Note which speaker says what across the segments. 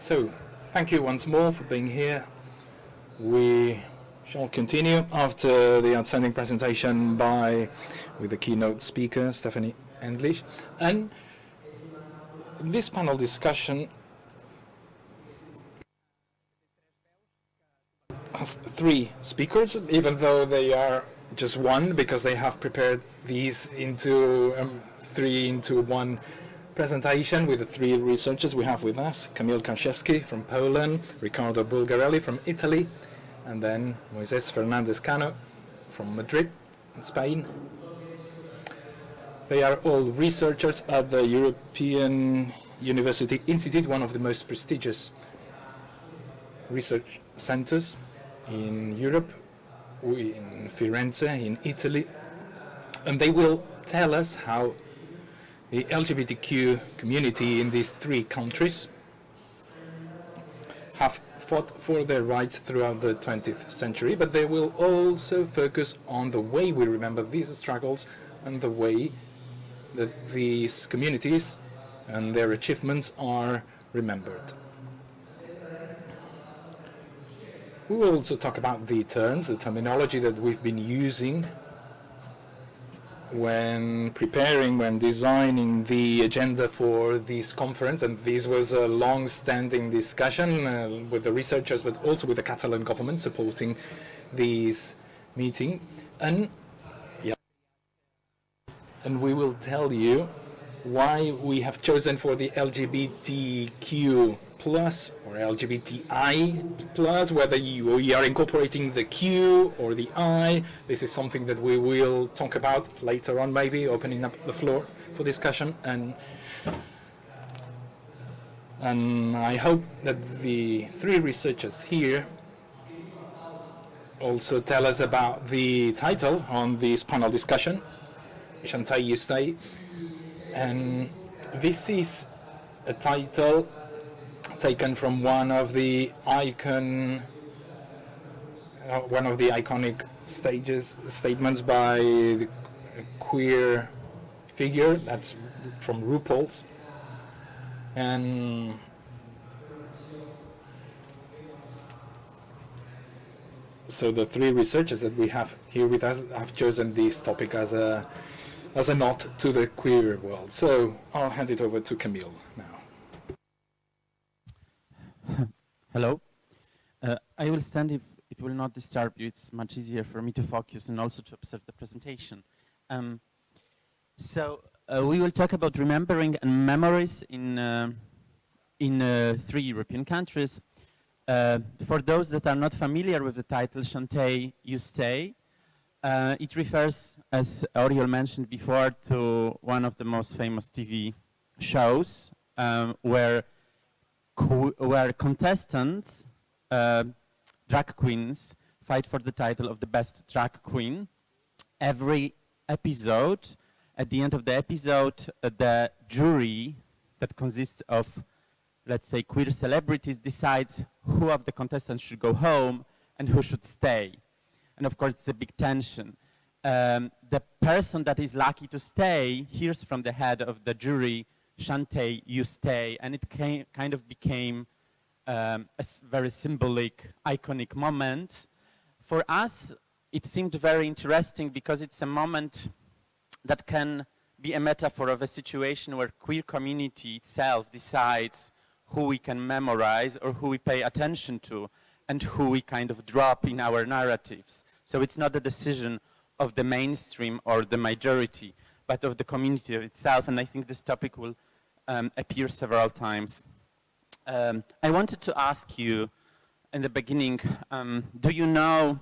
Speaker 1: So, thank you once more for being here. We shall continue after the outstanding presentation by, with the keynote speaker, Stefanie Endlich. And this panel discussion has three speakers, even though they are just one, because they have prepared these into um, three into one presentation with the three researchers we have with us, Kamil Karczewski from Poland, Riccardo Bulgarelli from Italy, and then Moises Fernandez Cano from Madrid, in Spain. They are all researchers at the European University Institute, one of the most prestigious research centers in Europe, in Firenze, in Italy, and they will tell us how the LGBTQ community in these three countries have fought for their rights throughout the 20th century, but they will also focus on the way we remember these struggles and the way that these communities and their achievements are remembered. We will also talk about the terms, the terminology that we've been using when preparing, when designing the agenda for this conference, and this was a long-standing discussion uh, with the researchers, but also with the Catalan government supporting this meeting. And yeah, and we will tell you why we have chosen for the LGBTQ plus or LGBTI plus, whether you, you are incorporating the Q or the I. This is something that we will talk about later on, maybe opening up the floor for discussion. And and I hope that the three researchers here also tell us about the title on this panel discussion, Shantay You Stay. And this is a title taken from one of the icon, uh, one of the iconic stages statements by the queer figure. That's from RuPaul's, and so the three researchers that we have here with us have chosen this topic as a as a nod to the queer world. So I'll hand it over to Kamil now.
Speaker 2: Hello. Uh, I will stand if it will not disturb you. It's much easier for me to focus and also to observe the presentation. Um, so uh, we will talk about remembering and memories in, uh, in uh, three European countries. Uh, for those that are not familiar with the title, Shantay, You Stay, uh, it refers, as Oriol mentioned before, to one of the most famous TV shows um, where where contestants, uh, drag queens, fight for the title of the best drag queen. Every episode, at the end of the episode, uh, the jury that consists of, let's say, queer celebrities decides who of the contestants should go home and who should stay. And of course, it's a big tension. Um, the person that is lucky to stay hears from the head of the jury Shantay, you stay, and it came, kind of became um, a very symbolic, iconic moment. For us, it seemed very interesting because it's a moment that can be a metaphor of a situation where queer community itself decides who we can memorize or who we pay attention to and who we kind of drop in our narratives. So it's not a decision of the mainstream or the majority, but of the community itself. And I think this topic will um, appear several times. Um, I wanted to ask you in the beginning, um, do you know,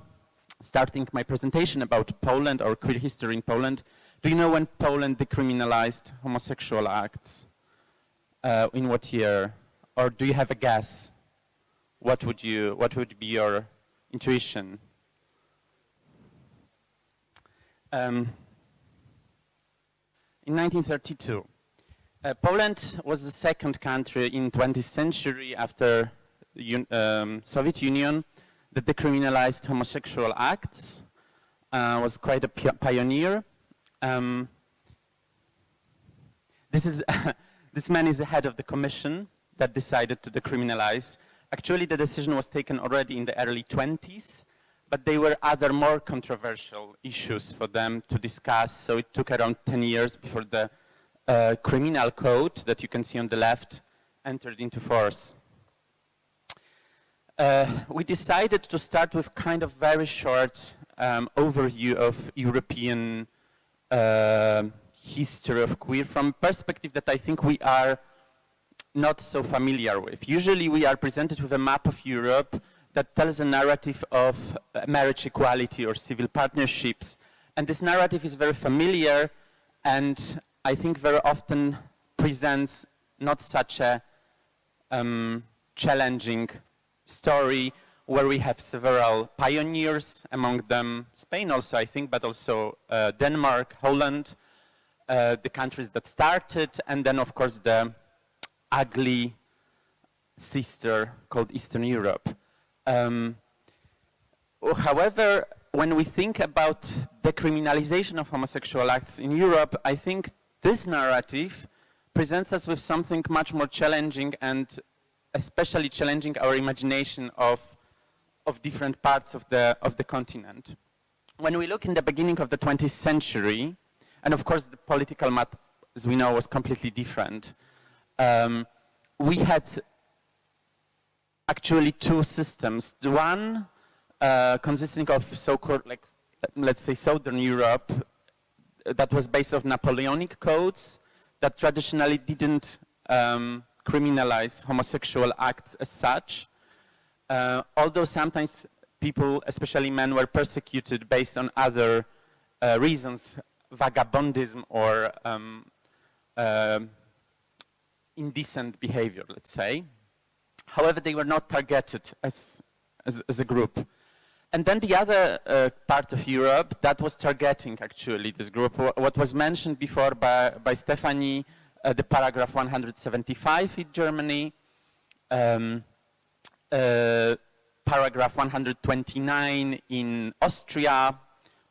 Speaker 2: starting my presentation about Poland or queer history in Poland, do you know when Poland decriminalized homosexual acts? Uh, in what year? Or do you have a guess? What would, you, what would be your intuition? Um, in 1932. Uh, Poland was the second country in 20th century after um, Soviet Union that decriminalized homosexual acts, uh, was quite a pioneer. Um, this, is this man is the head of the commission that decided to decriminalize. Actually, the decision was taken already in the early 20s, but there were other more controversial issues for them to discuss. So it took around 10 years before the uh, criminal code that you can see on the left entered into force. Uh, we decided to start with kind of very short um, overview of European uh, history of queer from perspective that I think we are not so familiar with. Usually we are presented with a map of Europe that tells a narrative of uh, marriage equality or civil partnerships. And this narrative is very familiar and I think very often presents not such a um, challenging story where we have several pioneers, among them Spain also, I think, but also uh, Denmark, Holland, uh, the countries that started, and then, of course, the ugly sister called Eastern Europe. Um, however, when we think about the criminalization of homosexual acts in Europe, I think this narrative presents us with something much more challenging and especially challenging our imagination of, of different parts of the, of the continent. When we look in the beginning of the 20th century, and of course the political map, as we know, was completely different, um, we had actually two systems. The one uh, consisting of so-called, like, let's say, Southern Europe, that was based on Napoleonic codes that traditionally didn't um, criminalize homosexual acts as such. Uh, although sometimes people, especially men, were persecuted based on other uh, reasons, vagabondism or um, uh, indecent behavior, let's say. However, they were not targeted as, as, as a group. And then the other uh, part of Europe that was targeting actually this group, what was mentioned before by, by Stefanie, uh, the paragraph 175 in Germany, um, uh, paragraph 129 in Austria,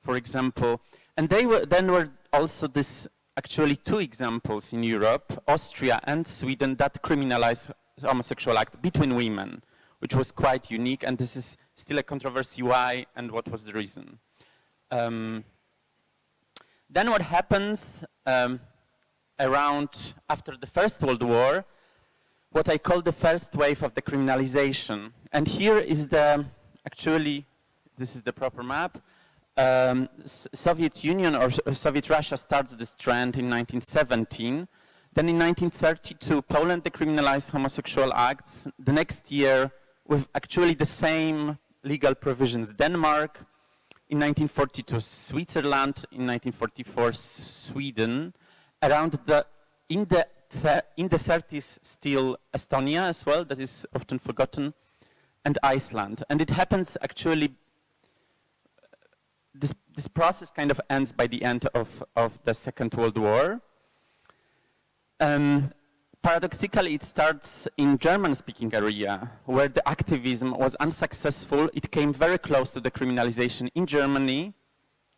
Speaker 2: for example. And they were, then were also this, actually two examples in Europe, Austria and Sweden, that criminalize homosexual acts between women, which was quite unique. And this is still a controversy why and what was the reason. Um, then what happens um, around after the First World War, what I call the first wave of the criminalization. And here is the, actually, this is the proper map. Um, Soviet Union or Soviet Russia starts this trend in 1917. Then in 1932, Poland decriminalized homosexual acts. The next year, with actually the same legal provisions, Denmark. In 1942, Switzerland. In 1944, Sweden around the, in the, in the 30s still Estonia as well, that is often forgotten, and Iceland. And it happens actually, this, this process kind of ends by the end of, of the Second World War. Um, paradoxically, it starts in German-speaking area, where the activism was unsuccessful. It came very close to the criminalization in Germany,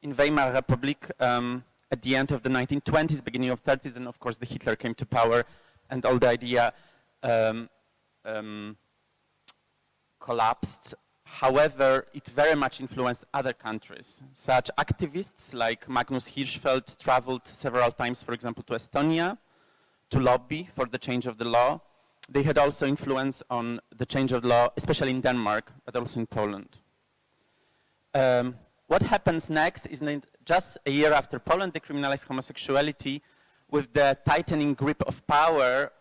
Speaker 2: in Weimar Republic, um, at the end of the 1920s, beginning of 30s, and of course the Hitler came to power and all the idea um, um, collapsed. However, it very much influenced other countries. Such activists like Magnus Hirschfeld traveled several times, for example, to Estonia to lobby for the change of the law. They had also influence on the change of law, especially in Denmark, but also in Poland. Um, what happens next is just a year after Poland decriminalized homosexuality, with the tightening grip of power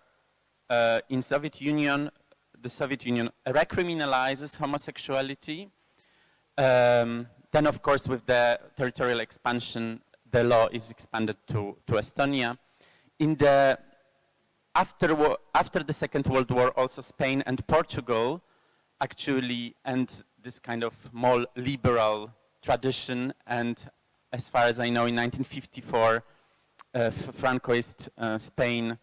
Speaker 2: uh, in Soviet Union, the Soviet Union recriminalizes homosexuality. Um, then, of course, with the territorial expansion, the law is expanded to, to Estonia. In the after, after the Second World War, also Spain and Portugal actually, and this kind of more liberal tradition and as far as I know, in 1954, uh, Francoist uh, Spain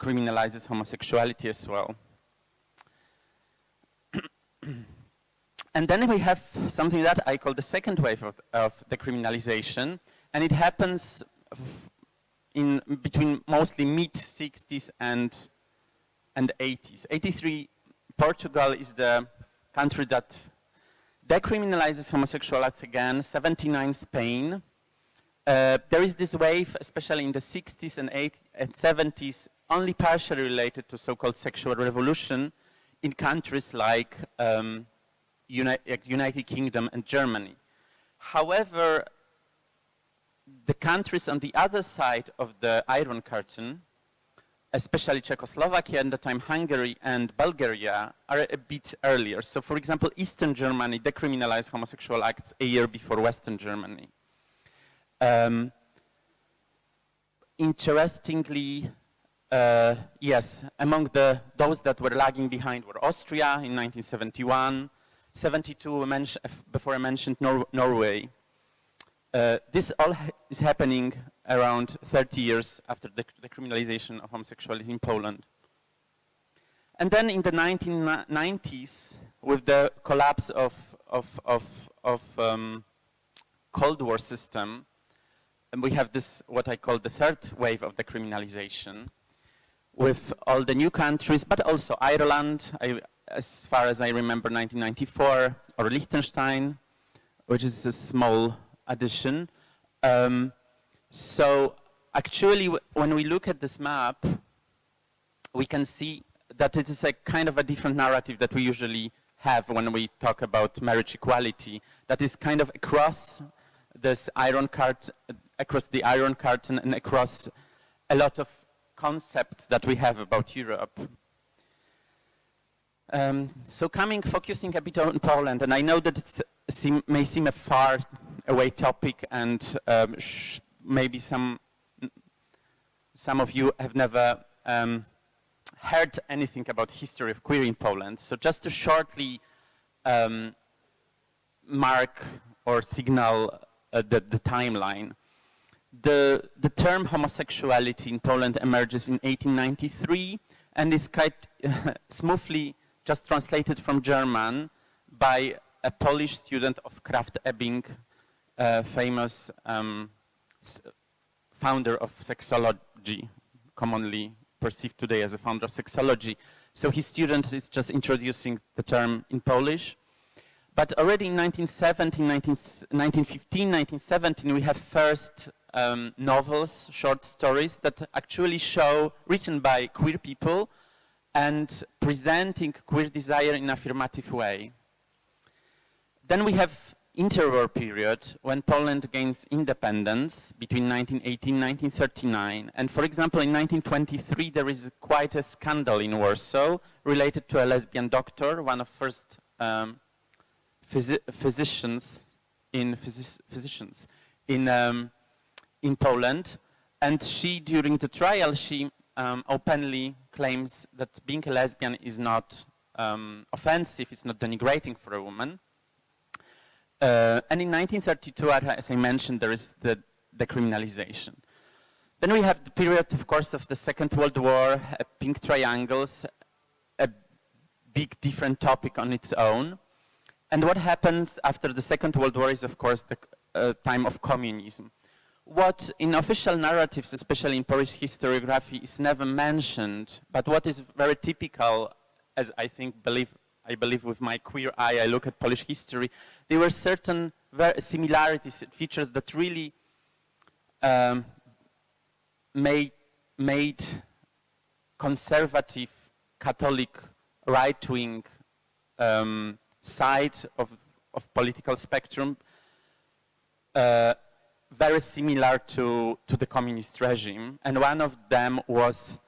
Speaker 2: criminalizes homosexuality as well. and then we have something that I call the second wave of, of the criminalization, and it happens in between mostly mid 60s and and 80s. 83, Portugal is the country that decriminalizes homosexual acts again, 79, Spain. Uh, there is this wave, especially in the 60s and, 80s and 70s, only partially related to so-called sexual revolution in countries like um, United Kingdom and Germany. However, the countries on the other side of the Iron Curtain, especially Czechoslovakia and the time Hungary and Bulgaria, are a bit earlier. So for example, Eastern Germany decriminalized homosexual acts a year before Western Germany. Um, interestingly, uh, yes, among the, those that were lagging behind were Austria in 1971, 72 before I mentioned Nor Norway, uh, this all ha is happening around 30 years after the, the, criminalization of homosexuality in Poland. And then in the 1990s, with the collapse of, of, of, of um, Cold War system, and we have this, what I call the third wave of decriminalization, with all the new countries, but also Ireland, I, as far as I remember, 1994, or Liechtenstein, which is a small addition. Um, so actually, when we look at this map, we can see that it is a kind of a different narrative that we usually have when we talk about marriage equality, that is kind of across this iron cart, across the iron curtain and across a lot of concepts that we have about Europe. Um, so coming, focusing a bit on Poland, and I know that it may seem a far away topic and um, maybe some, some of you have never um, heard anything about history of queer in Poland. So just to shortly um, mark or signal uh, the, the, timeline, the, the term homosexuality in Poland emerges in 1893 and is quite smoothly just translated from German by a Polish student of Krafft Ebing famous um, founder of sexology, commonly perceived today as a founder of sexology. So his student is just introducing the term in Polish. But already in 1917, 1915, 1917, we have first um, novels, short stories that actually show, written by queer people and presenting queer desire in an affirmative way. Then we have interwar period when Poland gains independence between 1918 and 1939. And for example, in 1923, there is quite a scandal in Warsaw related to a lesbian doctor, one of first um, phys physicians in phys physicians in um, in Poland. And she, during the trial, she um, openly claims that being a lesbian is not um, offensive, it's not denigrating for a woman. Uh, and in 1932, as I mentioned, there is the decriminalization. Then we have the period, of course, of the Second World War, uh, pink triangles, a big different topic on its own. And what happens after the Second World War is, of course, the uh, time of communism. What in official narratives, especially in Polish historiography, is never mentioned, but what is very typical, as I think believe I believe with my queer eye, I look at Polish history, there were certain similarities, features that really um, made, made conservative Catholic right-wing um, side of, of political spectrum uh, very similar to, to the communist regime. And one of them was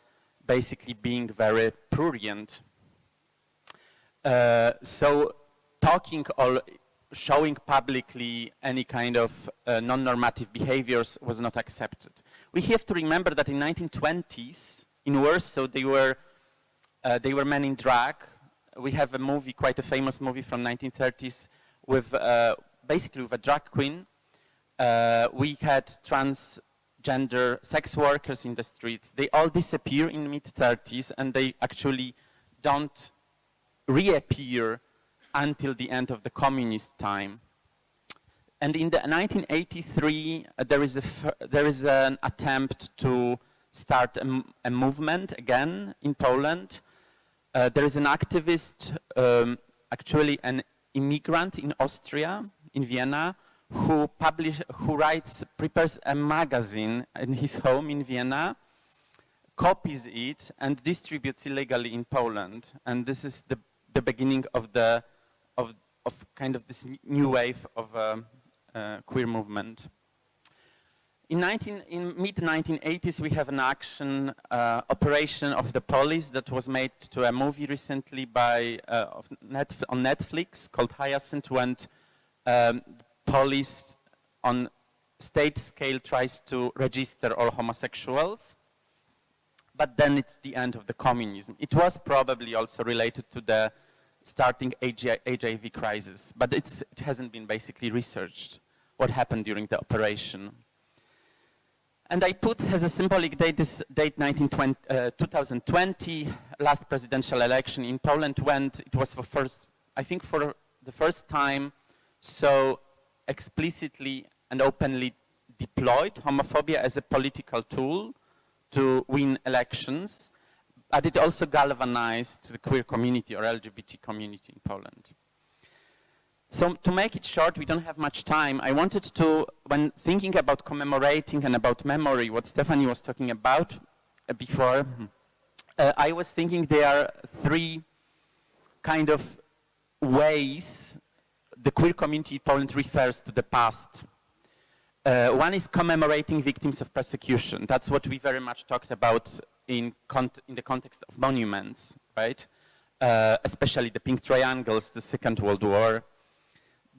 Speaker 2: basically being very prurient uh, so talking or showing publicly any kind of uh, non-normative behaviors was not accepted. We have to remember that in 1920s, in Warsaw, they were, uh, they were men in drag. We have a movie, quite a famous movie from 1930s, with uh, basically with a drag queen. Uh, we had transgender sex workers in the streets. They all disappear in mid-30s, and they actually don't reappear until the end of the communist time. And in the 1983, uh, there, is a there is an attempt to start a, a movement again in Poland Uh, there is an activist, um, actually an immigrant in Austria, in Vienna, who publish, who writes, prepares a magazine in his home in Vienna, copies it and distributes illegally in Poland. And this is the, the beginning of the, of, of kind of this new wave of uh, uh, queer movement. In, 19, in mid-1980s, we have an action uh, operation of the police that was made to a movie recently by, uh, Netf on Netflix called Hyacinth when um, police on state scale tries to register all homosexuals. But then it's the end of the communism. It was probably also related to the starting HIV crisis, but it hasn't been basically researched what happened during the operation. And I put as a symbolic date this date uh, 2020, last presidential election in Poland when it was for first, I think for the first time, so explicitly and openly deployed homophobia as a political tool to win elections, but it also galvanized the queer community or LGBT community in Poland. So to make it short, we don't have much time. I wanted to, when thinking about commemorating and about memory, what Stefanie was talking about uh, before, uh, I was thinking there are three kind of ways the queer community in Poland refers to the past. Uh, one is commemorating victims of persecution. That's what we very much talked about in, in the context of monuments, right? Uh, especially the pink triangles, the Second World War,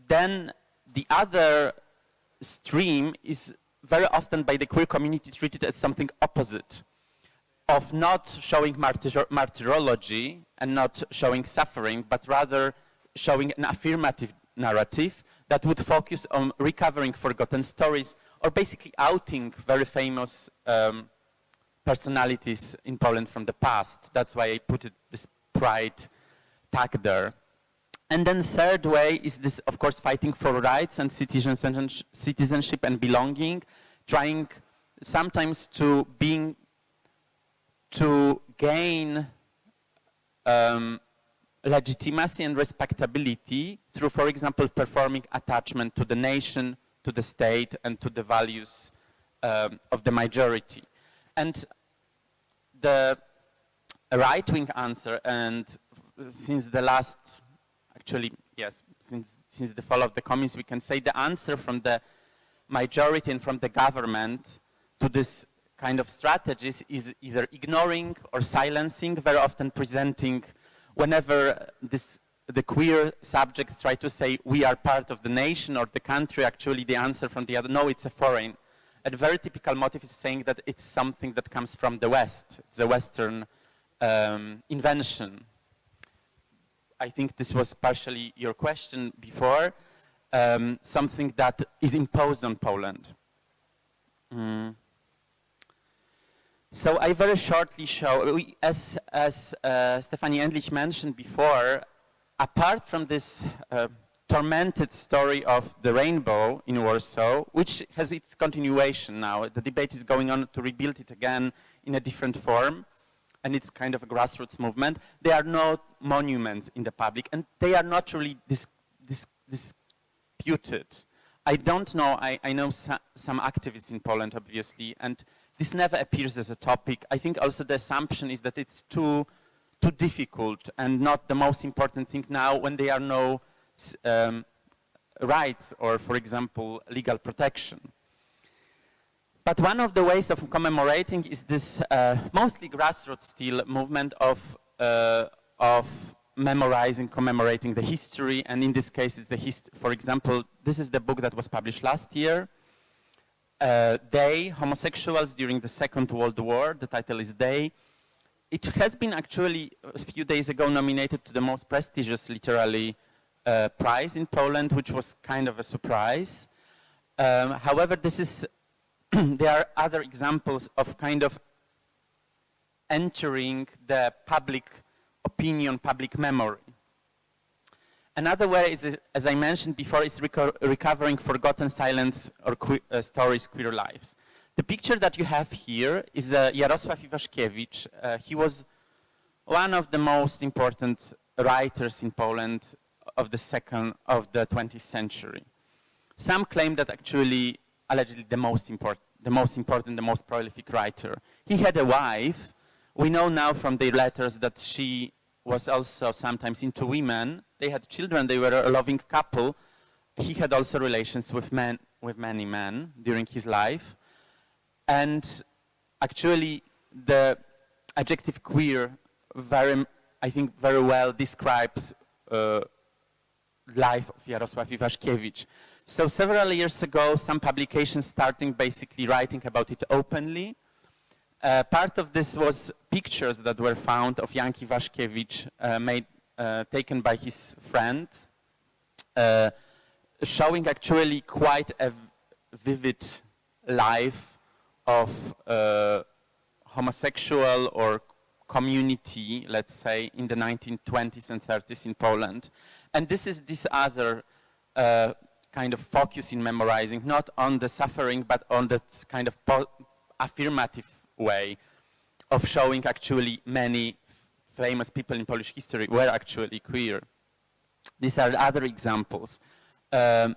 Speaker 2: then the other stream is very often by the queer community treated as something opposite of not showing martyr martyrology and not showing suffering, but rather showing an affirmative narrative that would focus on recovering forgotten stories or basically outing very famous um, personalities in Poland from the past. That's why I put it, this pride tag there. And then third way is this, of course, fighting for rights and citizenship and belonging, trying sometimes to being, to gain um, legitimacy and respectability through, for example, performing attachment to the nation, to the state, and to the values um, of the majority. And the right-wing answer, and since the last actually, yes, since, since the fall of the communists, we can say the answer from the majority and from the government to this kind of strategies is either ignoring or silencing, very often presenting whenever this, the queer subjects try to say we are part of the nation or the country, actually the answer from the other, no, it's a foreign. A very typical motive is saying that it's something that comes from the West. It's a Western um, invention. I think this was partially your question before, um, something that is imposed on Poland. Mm. So I very shortly show, we, as, as uh, Stefanie Endlich mentioned before, apart from this uh, tormented story of the rainbow in Warsaw, which has its continuation now, the debate is going on to rebuild it again in a different form, and it's kind of a grassroots movement. There are no monuments in the public, and they are not really dis dis disputed. I don't know, I, I know so, some activists in Poland, obviously, and this never appears as a topic. I think also the assumption is that it's too, too difficult and not the most important thing now when there are no um, rights or, for example, legal protection. But one of the ways of commemorating is this uh, mostly grassroots still movement of, uh, of memorizing, commemorating the history. And in this case, it's the hist for example, this is the book that was published last year. Uh, they, homosexuals during the Second World War, the title is They. It has been actually a few days ago nominated to the most prestigious literary prize in Poland, which was kind of a surprise. Um, however, this is there are other examples of kind of entering the public opinion, public memory. Another way is, as I mentioned before, is reco recovering forgotten silence or que uh, stories, queer lives. The picture that you have here is uh, Jarosław Iwaszkiewicz. Uh, he was one of the most important writers in Poland of the second of the 20th century. Some claim that actually, allegedly, the most important, the most important, the most prolific writer. He had a wife. We know now from their letters that she was also sometimes into women. They had children. They were a loving couple. He had also relations with men, with many men during his life. And actually, the adjective queer very, I think, very well describes uh, life of Jarosław Iwaszkiewicz. So several years ago, some publications starting basically writing about it openly. Uh, part of this was pictures that were found of Jan Iwaszkiewicz uh, made, uh, taken by his friends, uh, showing actually quite a vivid life of uh, homosexual or community, let's say, in the 1920s and 30s in Poland. And this is this other uh, kind of focus in memorizing, not on the suffering, but on that kind of affirmative way of showing actually many famous people in Polish history were actually queer. These are other examples. Um,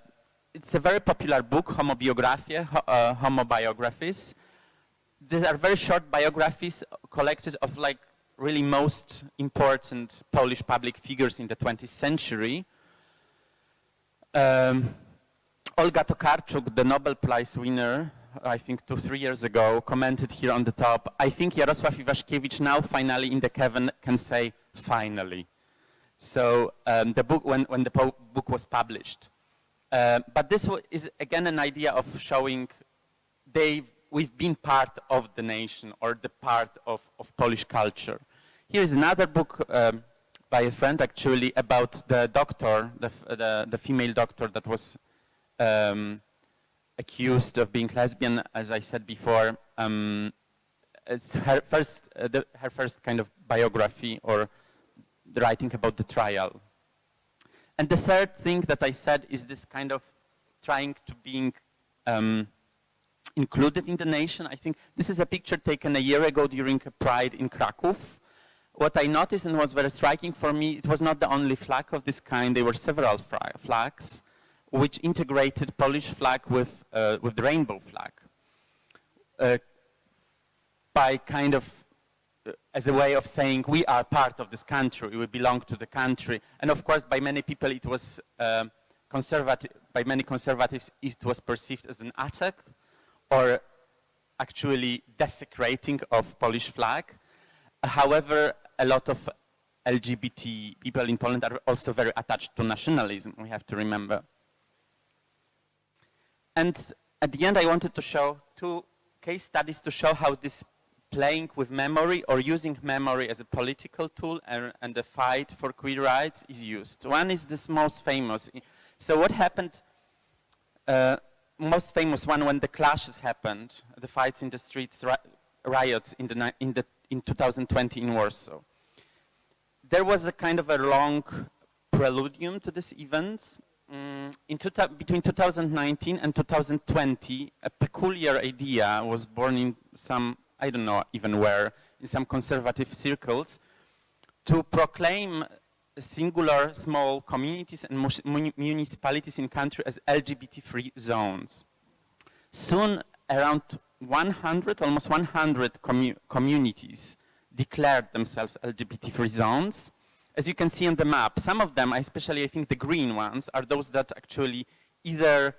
Speaker 2: it's a very popular book, Homobiografie, uh, Homobiographies, these are very short biographies collected of like really most important Polish public figures in the 20th century. Um, Olga Tokarczuk, the Nobel Prize winner, I think two, three years ago, commented here on the top, I think Jarosław Iwaszkiewicz now finally in the Kevin can say finally. So um, the book, when, when the book was published. Uh, but this is again an idea of showing they we've been part of the nation or the part of, of Polish culture. Here is another book um, by a friend actually about the doctor, the, the, the female doctor that was um, accused of being lesbian, as I said before. Um, it's her first, uh, the, her first kind of biography or the writing about the trial. And the third thing that I said is this kind of trying to being um, included in the nation. I think this is a picture taken a year ago during a Pride in Krakow. What I noticed and was very striking for me, it was not the only flag of this kind. There were several flags which integrated Polish flag with, uh, with the rainbow flag. Uh, by kind of, uh, as a way of saying, we are part of this country, we belong to the country. And of course, by many people, it was uh, conservative, by many conservatives, it was perceived as an attack or actually desecrating of Polish flag. However, a lot of LGBT people in Poland are also very attached to nationalism, we have to remember. And at the end, I wanted to show two case studies to show how this playing with memory or using memory as a political tool and, and the fight for queer rights is used. One is this most famous. So what happened uh, most famous one when the clashes happened, the fights in the streets, riots in, the, in, the, in 2020 in Warsaw. There was a kind of a long preludium to these events. Mm, in between 2019 and 2020, a peculiar idea was born in some, I don't know even where, in some conservative circles, to proclaim singular small communities and municipalities in country as LGBT-free zones. Soon, around 100, almost 100 commu communities declared themselves LGBT-free zones. As you can see on the map, some of them, especially I think the green ones, are those that actually either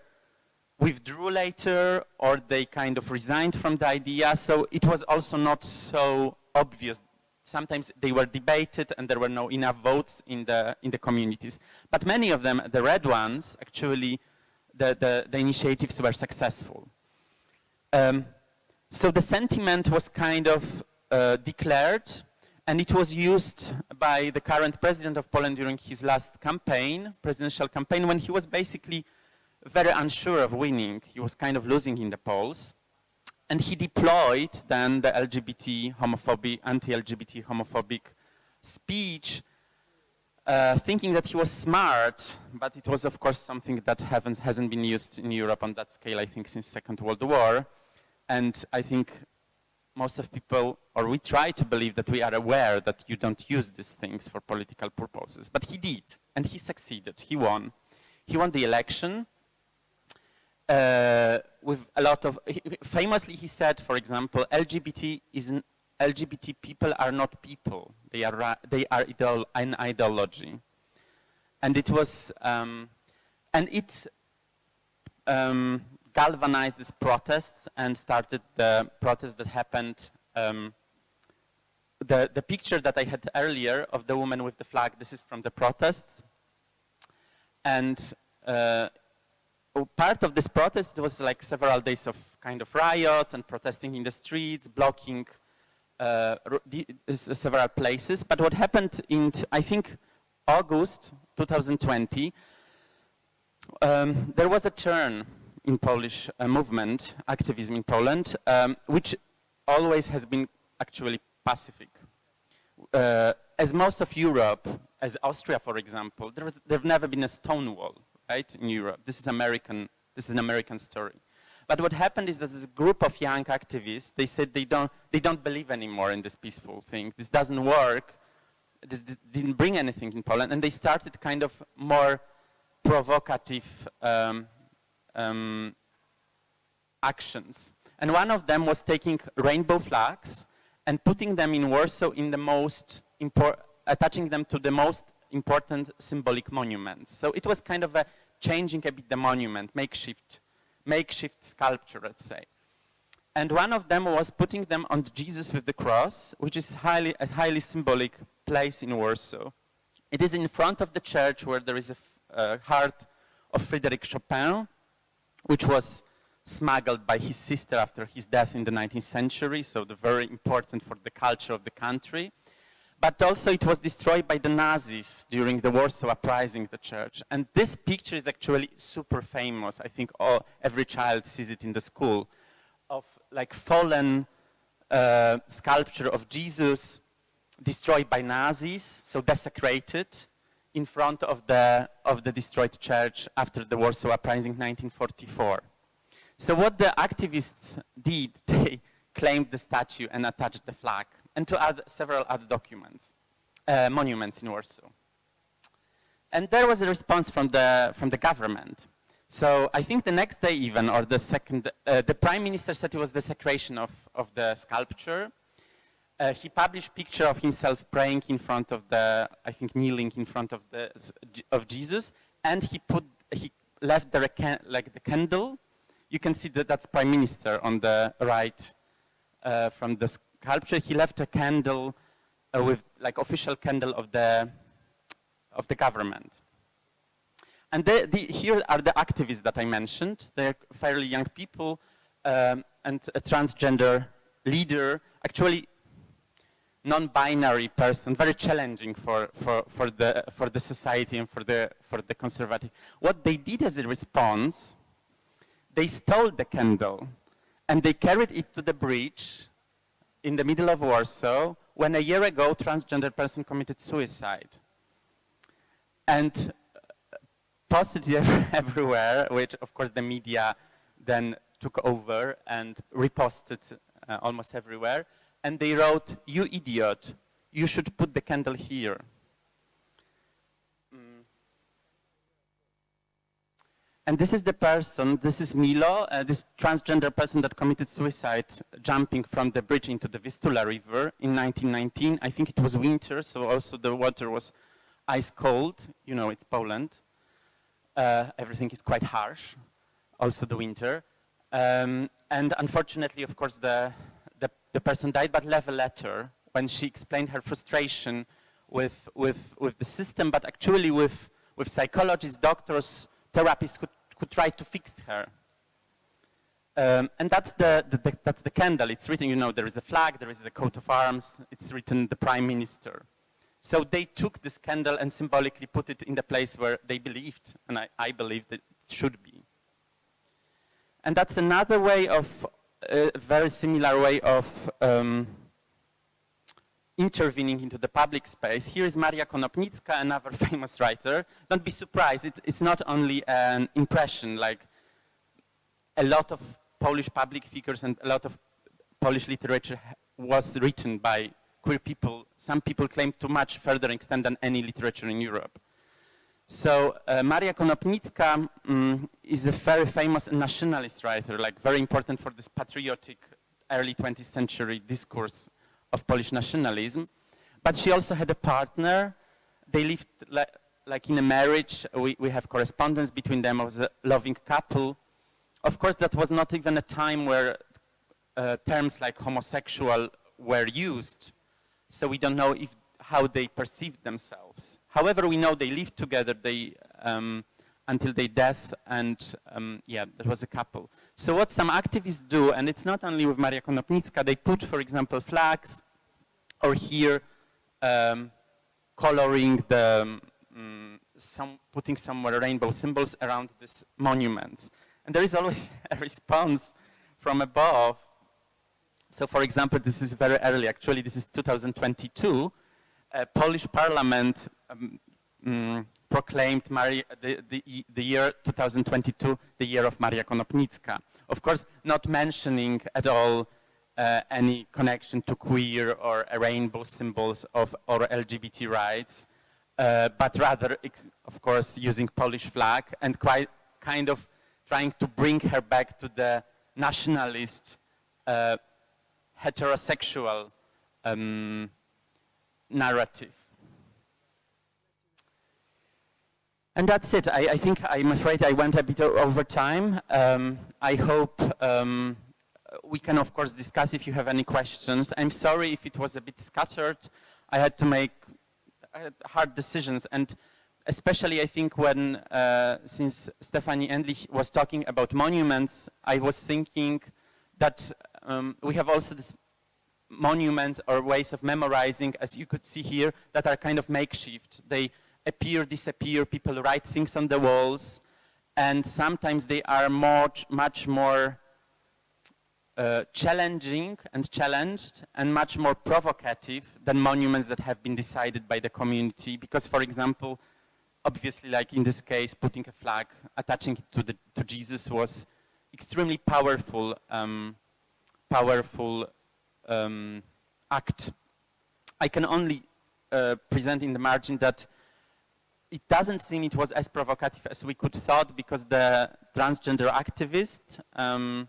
Speaker 2: withdrew later or they kind of resigned from the idea. So it was also not so obvious sometimes they were debated and there were no enough votes in the, in the communities. But many of them, the red ones, actually, the, the, the initiatives were successful. Um, so the sentiment was kind of uh, declared and it was used by the current president of Poland during his last campaign, presidential campaign, when he was basically very unsure of winning. He was kind of losing in the polls. And he deployed then the LGBT homophobic, anti-LGBT homophobic speech, uh, thinking that he was smart, but it was of course something that hasn't been used in Europe on that scale, I think, since Second World War. And I think most of people, or we try to believe that we are aware that you don't use these things for political purposes. But he did, and he succeeded. He won. He won the election uh, with a lot of. Famously, he said, for example, LGBT is an, LGBT people are not people. They are they are an ideology, and it was um, and it um, galvanized these protests and started the protests that happened. Um, the, the picture that I had earlier of the woman with the flag, this is from the protests. And uh, part of this protest was like several days of kind of riots and protesting in the streets, blocking uh, several places. But what happened in, I think, August 2020, um, there was a turn in Polish uh, movement, activism in Poland, um, which always has been actually pacific. Uh, as most of Europe, as Austria, for example, there there's never been a Stonewall, right, in Europe. This is American, this is an American story. But what happened is that this group of young activists, they said they don't, they don't believe anymore in this peaceful thing. This doesn't work. This didn't bring anything in Poland. And they started kind of more provocative um, um, actions. And one of them was taking rainbow flags and putting them in Warsaw in the most attaching them to the most important symbolic monuments. So it was kind of a changing a bit the monument, makeshift, makeshift sculpture, let's say. And one of them was putting them on Jesus with the cross, which is highly, a highly symbolic place in Warsaw. It is in front of the church where there is a, a heart of Frédéric Chopin, which was smuggled by his sister after his death in the 19th century, so very important for the culture of the country. But also it was destroyed by the Nazis during the Warsaw Uprising, the church. And this picture is actually super famous. I think all, every child sees it in the school, of like fallen uh, sculpture of Jesus destroyed by Nazis, so desecrated, in front of the, of the destroyed church after the Warsaw Uprising 1944. So what the activists did, they claimed the statue and attached the flag, and to add several other documents, uh, monuments in Warsaw. And there was a response from the, from the government. So I think the next day even, or the second, uh, the prime minister said it was desecration of, of the sculpture, uh, he published picture of himself praying in front of the, I think kneeling in front of the of Jesus, and he put he left the like the candle. You can see that that's prime minister on the right uh, from the sculpture. He left a candle uh, with like official candle of the of the government. And the, the, here are the activists that I mentioned. They're fairly young people um, and a transgender leader. Actually, non-binary person, very challenging for, for, for, the, for the society and for the, for the conservative. What they did as a response, they stole the candle and they carried it to the bridge in the middle of Warsaw when a year ago transgender person committed suicide. And uh, posted it everywhere, which of course the media then took over and reposted uh, almost everywhere and they wrote, you idiot, you should put the candle here. Mm. And this is the person, this is Milo, uh, this transgender person that committed suicide jumping from the bridge into the Vistula River in 1919. I think it was winter, so also the water was ice cold. You know, it's Poland. Uh, everything is quite harsh, also the winter. Um, and unfortunately, of course, the, the person died, but left a letter when she explained her frustration with, with, with the system, but actually with, with psychologists, doctors, therapists who, who tried to fix her. Um, and that's the, the, the, that's the candle. It's written, you know, there is a flag, there is a coat of arms, it's written the prime minister. So they took this candle and symbolically put it in the place where they believed, and I, I believe that it should be. And that's another way of, a very similar way of um, intervening into the public space. Here is Maria Konopnicka, another famous writer. Don't be surprised, it's, it's not only an impression, like a lot of Polish public figures and a lot of Polish literature was written by queer people, some people claim to much further extent than any literature in Europe. So uh, Maria Konopnicka um, is a very famous nationalist writer, like very important for this patriotic early 20th century discourse of Polish nationalism. But she also had a partner. They lived li like in a marriage. We, we have correspondence between them as a loving couple. Of course, that was not even a time where uh, terms like homosexual were used. So we don't know if how they perceived themselves. However, we know they lived together they, um, until their death, and um, yeah, there was a couple. So what some activists do, and it's not only with Maria Konopnicka, they put, for example, flags, or here, um, coloring the, um, some, putting somewhere rainbow symbols around these monuments. And there is always a response from above. So for example, this is very early, actually this is 2022, uh, Polish parliament um, um, proclaimed Maria, the, the, the, year 2022 the year of Maria Konopnicka. Of course, not mentioning at all uh, any connection to queer or rainbow symbols of or LGBT rights, uh, but rather, of course, using Polish flag and quite kind of trying to bring her back to the nationalist, uh, heterosexual um, narrative. And that's it. I, I, think I'm afraid I went a bit over time. Um, I hope um, we can, of course, discuss if you have any questions. I'm sorry if it was a bit scattered. I had to make hard decisions. And especially, I think, when, uh, since Stefanie Endlich was talking about monuments, I was thinking that um, we have also this monuments or ways of memorizing, as you could see here, that are kind of makeshift. They appear, disappear, people write things on the walls, and sometimes they are much, much more uh, challenging and challenged and much more provocative than monuments that have been decided by the community. Because, for example, obviously, like in this case, putting a flag, attaching it to, the, to Jesus was extremely powerful, um, powerful um, act. I can only uh, present in the margin that it doesn't seem it was as provocative as we could thought because the transgender activist, um,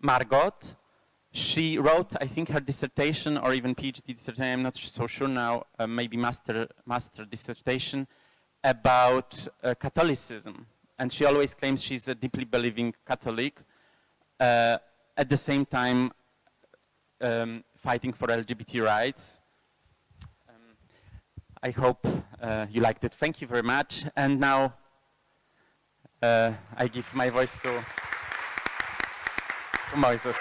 Speaker 2: Margot, she wrote, I think, her dissertation or even PhD dissertation, I'm not so sure now, uh, maybe master, master dissertation about uh, Catholicism. And she always claims she's a deeply believing Catholic. Uh, at the same time, um, fighting for LGBT rights. Um, I hope uh, you liked it. Thank you very much. And now uh, I give my voice to, to Moses.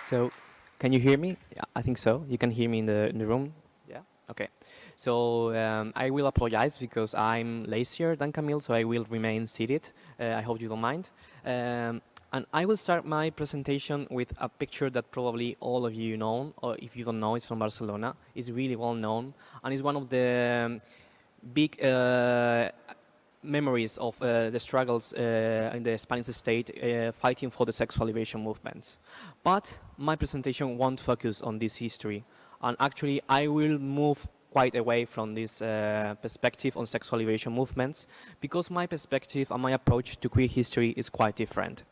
Speaker 3: So, can you hear me? Yeah, I think so. You can hear me in the, in the room? Yeah? Okay. So um, I will apologize because I'm lazier than Kamil, so I will remain seated. Uh, I hope you don't mind. Um, and I will start my presentation with a picture that probably all of you know, or if you don't know, it's from Barcelona. It's really well known, and it's one of the um, big uh, memories of uh, the struggles uh, in the Spanish state uh, fighting for the sexual liberation movements. But my presentation won't focus on this history, and actually I will move quite away from this uh, perspective on sexual liberation movements because my perspective and my approach to queer history is quite different.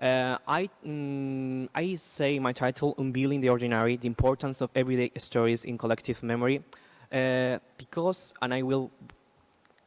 Speaker 3: Uh, I, mm, I say my title, Unveiling the Ordinary, the importance of everyday stories in collective memory, uh, because, and I will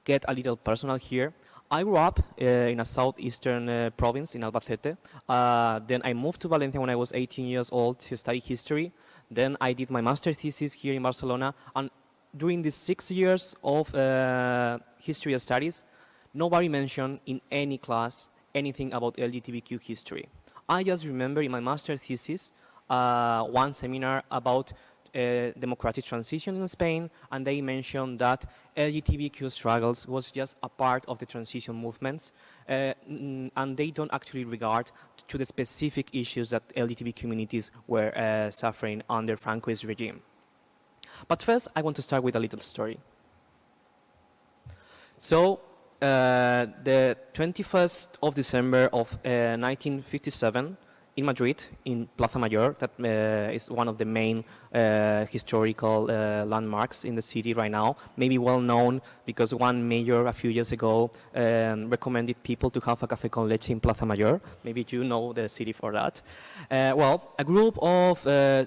Speaker 3: get a little personal here, I grew up uh, in a southeastern uh, province in Albacete. Uh, then I moved to Valencia when I was 18 years old to study history. Then I did my master thesis here in Barcelona. And during these six years of uh, history studies, nobody mentioned in any class anything about LGBTQ history. I just remember in my master thesis uh, one seminar about democratic transition in Spain, and they mentioned that LGBTQ struggles was just a part of the transition movements, uh, and they don't actually regard to the specific issues that LGBT communities were uh, suffering under Francoist regime. But first, I want to start with a little story. So, uh, the 21st of December of uh, 1957 in Madrid, in Plaza Mayor, that uh, is one of the main uh, historical uh, landmarks in the city right now. Maybe well known because one mayor a few years ago um, recommended people to have a café con leche in Plaza Mayor. Maybe you know the city for that. Uh, well, a group of uh,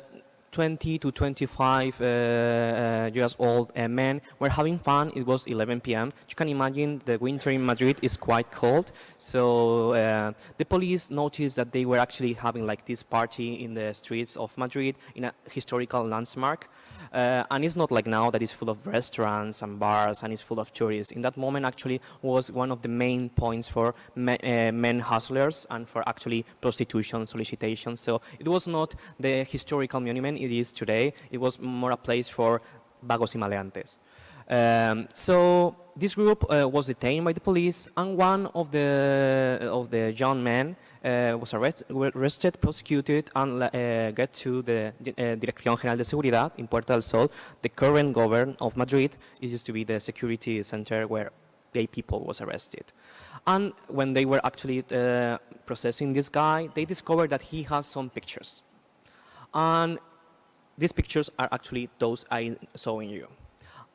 Speaker 3: 20 to 25 uh, uh, years old uh, men were having fun. It was 11 p.m. You can imagine the winter in Madrid is quite cold. So uh, the police noticed that they were actually having like this party in the streets of Madrid in a historical landmark. Uh, and it's not like now that it's full of restaurants and bars and it's full of tourists. In that moment, actually, was one of the main points for me, uh, men hustlers and for actually prostitution solicitation. So it was not the historical monument it is today. It was more a place for vagos y maleantes. Um, so this group uh, was detained by the police, and one of the of the young men was arrest, arrested, prosecuted, and uh, get to the uh, Dirección General de Seguridad in Puerta del Sol. The current governor of Madrid it used to be the security center where gay people was arrested. And when they were actually processing this guy, they discovered that he has some pictures. And these pictures are actually those I saw showing you.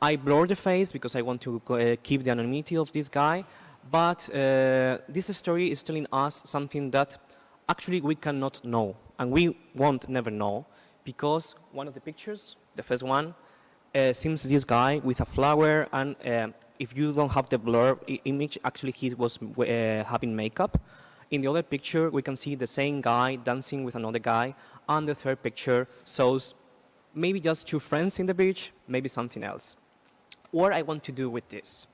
Speaker 3: I blur the face because I want to keep the anonymity of this guy, but uh, this story is telling us something that actually we cannot know, and we won't never know, because one of the pictures, the first one, uh, seems this guy with a flower, and uh, if you don't have the blur image, actually he was uh, having makeup. In the other picture, we can see the same guy dancing with another guy, and the third picture shows maybe just two friends in the beach, maybe something else what I want to do with this.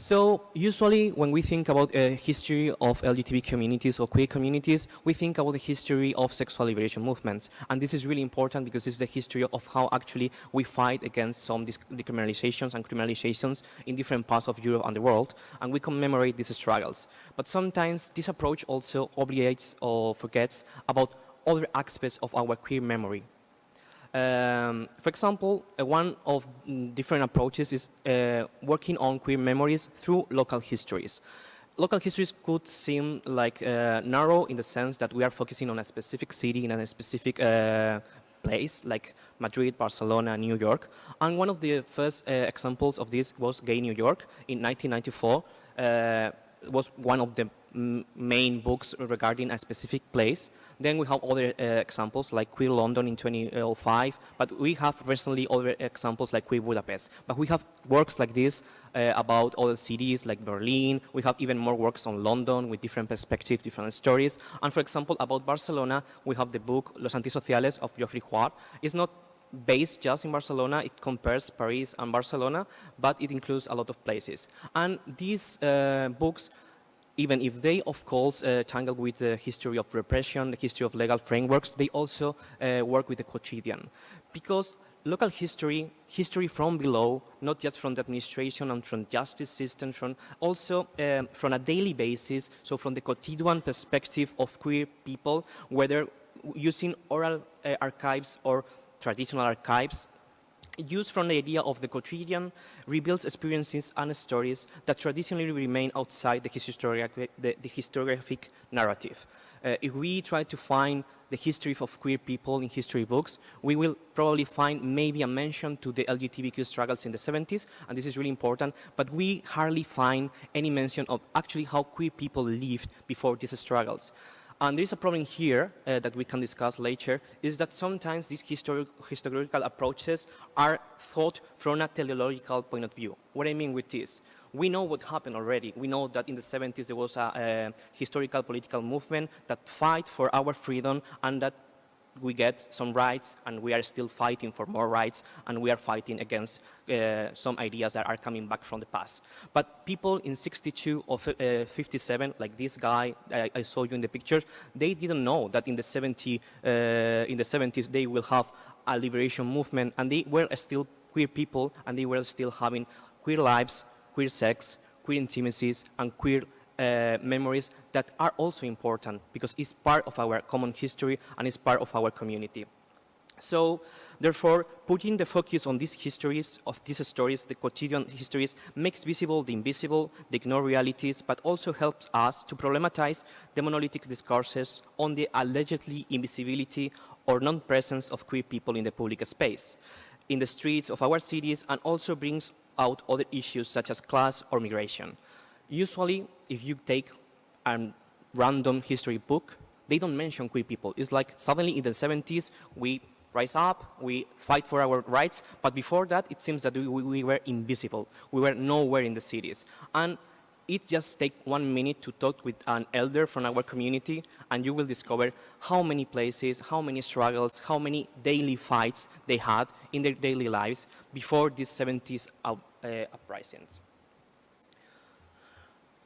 Speaker 3: So usually when we think about a history of LGBT communities or queer communities, we think about the history of sexual liberation movements. And this is really important because it's the history of how actually we fight against some decriminalizations and criminalizations in different parts of Europe and the world, and we commemorate these struggles. But sometimes this approach also obligates or forgets about other aspects of our queer memory um, for example, uh, one of different approaches is uh, working on queer memories through local histories. Local histories could seem like uh, narrow in the sense that we are focusing on a specific city in a specific uh, place, like Madrid, Barcelona, New York. And one of the first uh, examples of this was Gay New York in 1994. Was one of the main books regarding a specific place. Then we have other uh, examples like Queer London in 2005, but we have recently other examples like Queer Budapest. But we have works like this uh, about other cities like Berlin. We have even more works on London with different perspectives, different stories. And for example, about Barcelona, we have the book Los Antisociales of Geoffroy Huard. It's not based just in Barcelona. It compares Paris and Barcelona, but it includes a lot of places. And these uh, books even if they, of course, uh, tangle with the history of repression, the history of legal frameworks, they also uh, work with the quotidian. Because local history, history from below, not just from the administration and from justice system, from also um, from a daily basis, so from the quotidian perspective of queer people, whether using oral uh, archives or traditional archives, used from the idea of the quotidian reveals experiences and stories that traditionally remain outside the, historiographic, the, the historiographic narrative. Uh, if we try to find the history of queer people in history books, we will probably find maybe a mention to the LGBTQ struggles in the 70s, and this is really important, but we hardly find any mention of actually how queer people lived before these struggles. And there is a problem here uh, that we can discuss later, is that sometimes these histori historical approaches are thought from a teleological point of view. What I mean with this, we know what happened already. We know that in the 70s there was a, a historical political movement that fight for our freedom and that we get some rights and we are still fighting for more rights and we are fighting against uh, some ideas that are coming back from the past. But people in 62 or uh, 57, like this guy I, I, saw you in the picture, they didn't know that in the, 70, uh, in the 70s they will have a liberation movement and they were still queer people and they were still having queer lives, queer sex, queer intimacies and queer uh, memories that are also important because it's part of our common history and it's part of our community. So Therefore, putting the focus on these histories, of these stories, the quotidian histories, makes visible the invisible, the ignored realities, but also helps us to problematize the monolithic discourses on the allegedly invisibility or non-presence of queer people in the public space, in the streets of our cities, and also brings out other issues such as class or migration. Usually, if you take a random history book, they don't mention queer people. It's like suddenly in the 70s, we rise up, we fight for our rights, but before that, it seems that we, we were invisible. We were nowhere in the cities. And it just takes one minute to talk with an elder from our community, and you will discover how many places, how many struggles, how many daily fights they had in their daily lives before these 70s up, uh, uprisings.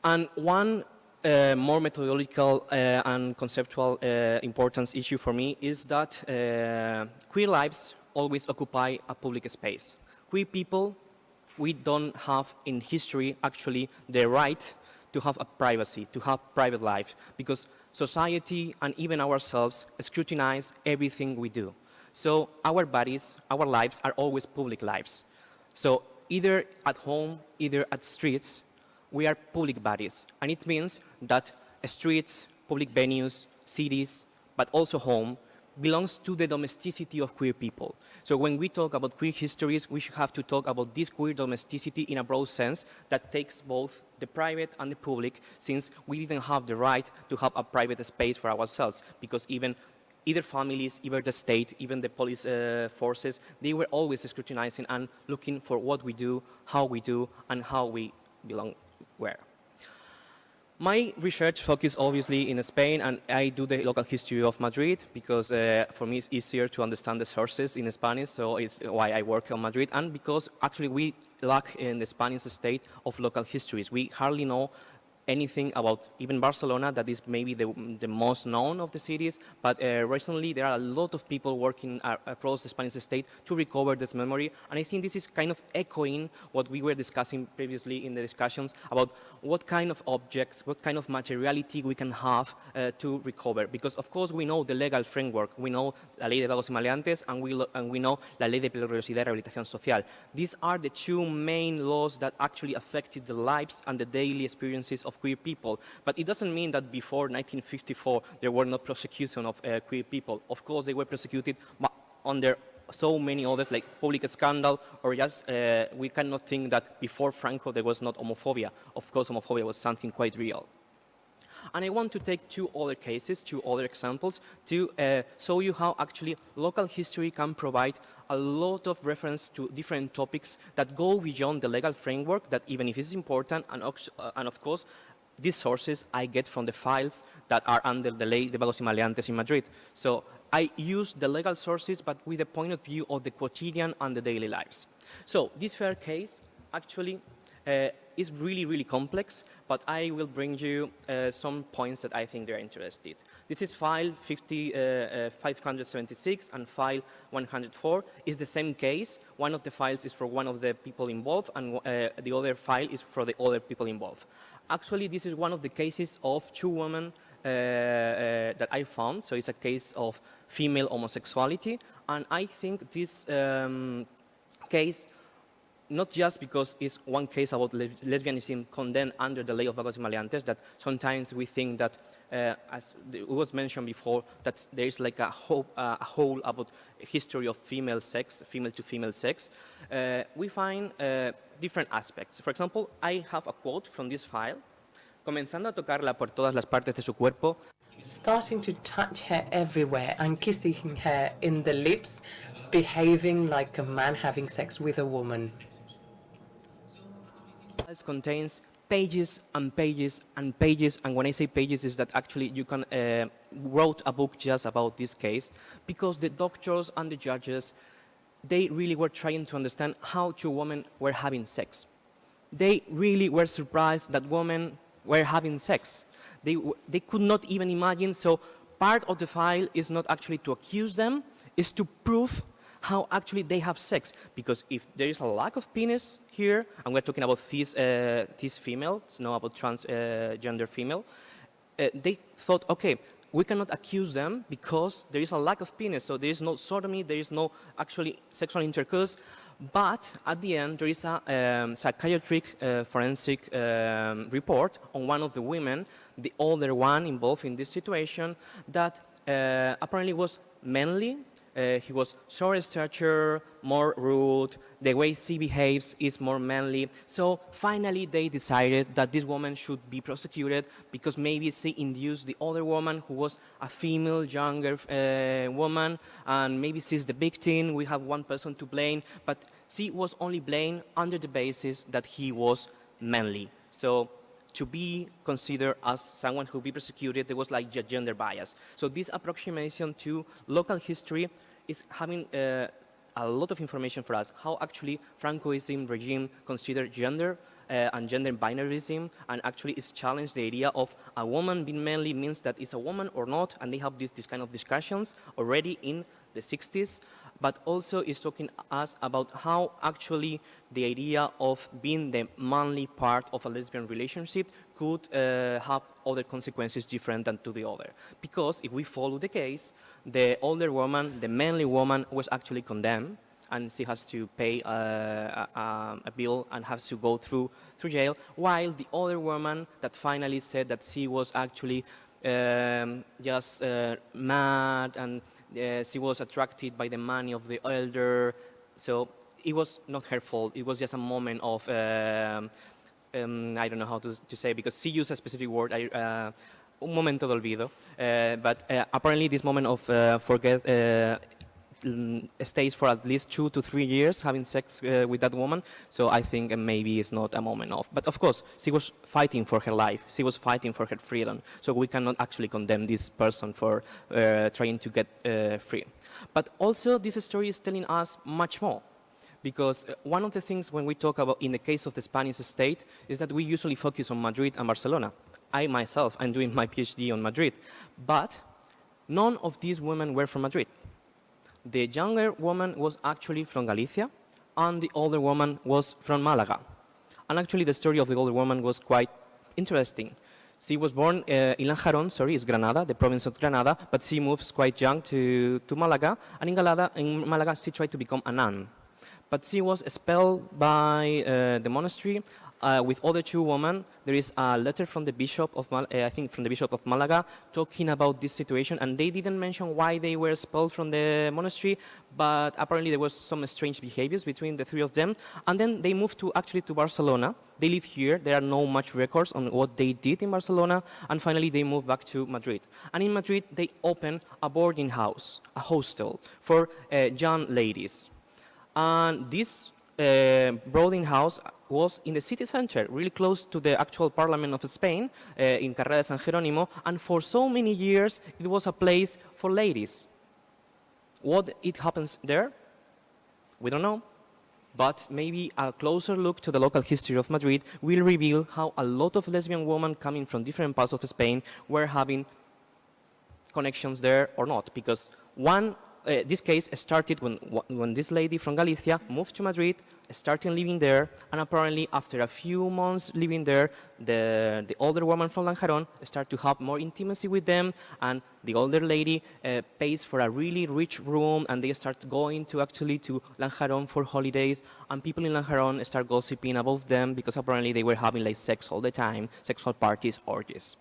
Speaker 3: And one uh, more methodological uh, and conceptual uh, importance issue for me is that uh, queer lives always occupy a public space. Queer people, we don't have in history actually the right to have a privacy, to have private life, because society and even ourselves scrutinize everything we do. So our bodies, our lives are always public lives. So either at home, either at streets, we are public bodies. And it means that streets, public venues, cities, but also home, belongs to the domesticity of queer people. So when we talk about queer histories, we should have to talk about this queer domesticity in a broad sense that takes both the private and the public, since we didn't have the right to have a private space for ourselves, because even either families, either the state, even the police uh, forces, they were always scrutinizing and looking for what we do, how we do, and how we belong where. My research focuses obviously in Spain, and I do the local history of Madrid because uh, for me it's easier to understand the sources in Spanish, so it's why I work on Madrid, and because actually we lack in the Spanish state of local histories. We hardly know anything about even Barcelona, that is maybe the, the most known of the cities, but uh, recently there are a lot of people working uh, across the Spanish state to recover this memory, and I think this is kind of echoing what we were discussing previously in the discussions about what kind of objects, what kind of materiality we can have uh, to recover, because of course we know the legal framework, we know la ley de vagos y maleantes, and we, and we know la ley de peligrosidad y rehabilitación social. These are the two main laws that actually affected the lives and the daily experiences of of queer people. But it doesn't mean that before 1954 there were no prosecution of uh, queer people. Of course, they were prosecuted but under so many others, like public scandal, or just uh, we cannot think that before Franco there was not homophobia. Of course, homophobia was something quite real. And I want to take two other cases, two other examples, to uh, show you how actually local history can provide a lot of reference to different topics that go beyond the legal framework that even if it's important, and, uh, and of course, these sources I get from the files that are under the Ley de Vagos y Maleantes in Madrid. So I use the legal sources, but with the point of view of the quotidian and the daily lives. So this fair case actually uh, is really, really complex, but I will bring you uh, some points that I think they're interested. This is file 50, uh, uh, 576 and file 104 is the same case. One of the files is for one of the people involved and uh, the other file is for the other people involved. Actually, this is one of the cases of two women uh, that I found. So it's a case of female homosexuality. And I think this um, case not just because it's one case about lesbianism condemned under the ley of vagos maleantes, that sometimes we think that, uh, as it was mentioned before, that there is like a whole, uh, a whole about history of female sex, female to female sex. Uh, we find uh, different aspects. For example, I have a quote from this file. Comenzando a tocarla por todas las partes de su cuerpo,
Speaker 4: starting to touch her everywhere and kissing her in the lips, behaving like a man having sex with a woman.
Speaker 3: It contains pages and pages and pages, and when I say pages is that actually you can uh, wrote a book just about this case, because the doctors and the judges, they really were trying to understand how two women were having sex. They really were surprised that women were having sex. They, they could not even imagine, so part of the file is not actually to accuse them, is to prove how actually they have sex. Because if there is a lack of penis here, and we're talking about this, uh, this female, it's not about transgender uh, female, uh, they thought, okay, we cannot accuse them because there is a lack of penis. So there is no sodomy, there is no actually sexual intercourse. But at the end, there is a um, psychiatric uh, forensic um, report on one of the women, the older one involved in this situation, that uh, apparently was manly uh, he was shorter stature, more rude. The way she behaves is more manly. So finally, they decided that this woman should be prosecuted because maybe she induced the other woman who was a female, younger uh, woman, and maybe she's the victim. We have one person to blame, but she was only blamed under the basis that he was manly. So to be considered as someone who be persecuted, there was like gender bias. So this approximation to local history is having uh, a lot of information for us, how actually Francoism regime considered gender uh, and gender binarism and actually it's challenged the idea of a woman being manly means that it's a woman or not and they have this, this kind of discussions already in the 60s but also is talking us about how actually the idea of being the manly part of a lesbian relationship could uh, have other consequences different than to the other. Because if we follow the case, the older woman, the manly woman, was actually condemned and she has to pay uh, a, a, bill and has to go through through jail, while the other woman that finally said that she was actually um, just uh, mad and she was attracted by the money of the elder. So it was not her fault. It was just a moment of, um, um, I don't know how to, to, say, because she used a specific word. I, uh, un momento de olvido. Uh, but uh, apparently this moment of uh, forget uh, stays for at least two to three years having sex uh, with that woman. So I think uh, maybe it's not a moment of. But of course, she was fighting for her life. She was fighting for her freedom. So we cannot actually condemn this person for uh, trying to get uh, free. But also, this story is telling us much more. Because uh, one of the things when we talk about, in the case of the Spanish state, is that we usually focus on Madrid and Barcelona. I myself, I'm doing my PhD on Madrid. But none of these women were from Madrid. The younger woman was actually from Galicia, and the older woman was from Malaga. And actually, the story of the older woman was quite interesting. She was born uh, in Lanjarón, sorry, it's Granada, the province of Granada, but she moves quite young to, to Malaga, and in, Galada, in Malaga she tried to become a nun. But she was expelled by uh, the monastery uh, with other two women. There is a letter from the bishop of, Mal uh, I think, from the bishop of Malaga, talking about this situation, and they didn't mention why they were expelled from the monastery, but apparently there was some strange behaviors between the three of them. And then they moved to actually to Barcelona. They live here. There are no much records on what they did in Barcelona, and finally they moved back to Madrid. And in Madrid, they opened a boarding house, a hostel for uh, young ladies. And this uh, boarding house was in the city center, really close to the actual parliament of Spain, uh, in Carrera de San Jerónimo, and for so many years it was a place for ladies. What it happens there? We don't know. But maybe a closer look to the local history of Madrid will reveal how a lot of lesbian women coming from different parts of Spain were having connections there or not. Because one uh, this case started when, when this lady from Galicia moved to Madrid, started living there, and apparently after a few months living there, the, the older woman from Lanjarón started to have more intimacy with them, and the older lady uh, pays for a really rich room, and they start going to actually to Lanjarón for holidays, and people in Lanjarón start gossiping about them because apparently they were having like sex all the time, sexual parties, orgies.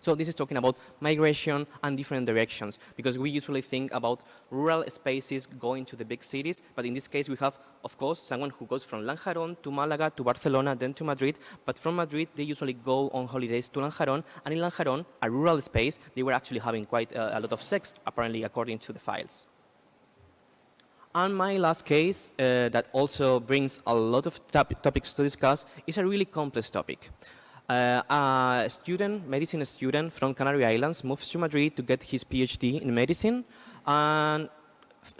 Speaker 3: So this is talking about migration and different directions, because we usually think about rural spaces going to the big cities, but in this case we have, of course, someone who goes from Lanjarón to Malaga to Barcelona, then to Madrid, but from Madrid they usually go on holidays to Lanjarón, and in Lanjarón, a rural space, they were actually having quite a, a lot of sex, apparently according to the files. And my last case, uh, that also brings a lot of top topics to discuss, is a really complex topic. Uh, a student, medicine student from Canary Islands moves to Madrid to get his PhD in medicine. And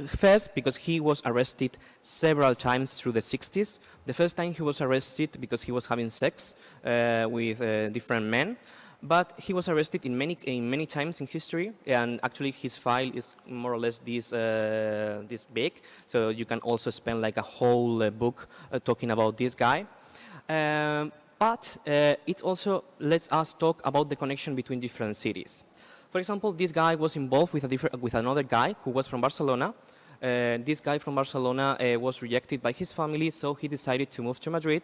Speaker 3: first, because he was arrested several times through the 60s. The first time he was arrested because he was having sex uh, with uh, different men. But he was arrested in many, in many times in history, and actually his file is more or less this, uh, this big. So you can also spend like a whole uh, book uh, talking about this guy. Um, but uh, it also lets us talk about the connection between different cities. For example, this guy was involved with, with another guy who was from Barcelona. Uh, this guy from Barcelona uh, was rejected by his family, so he decided to move to Madrid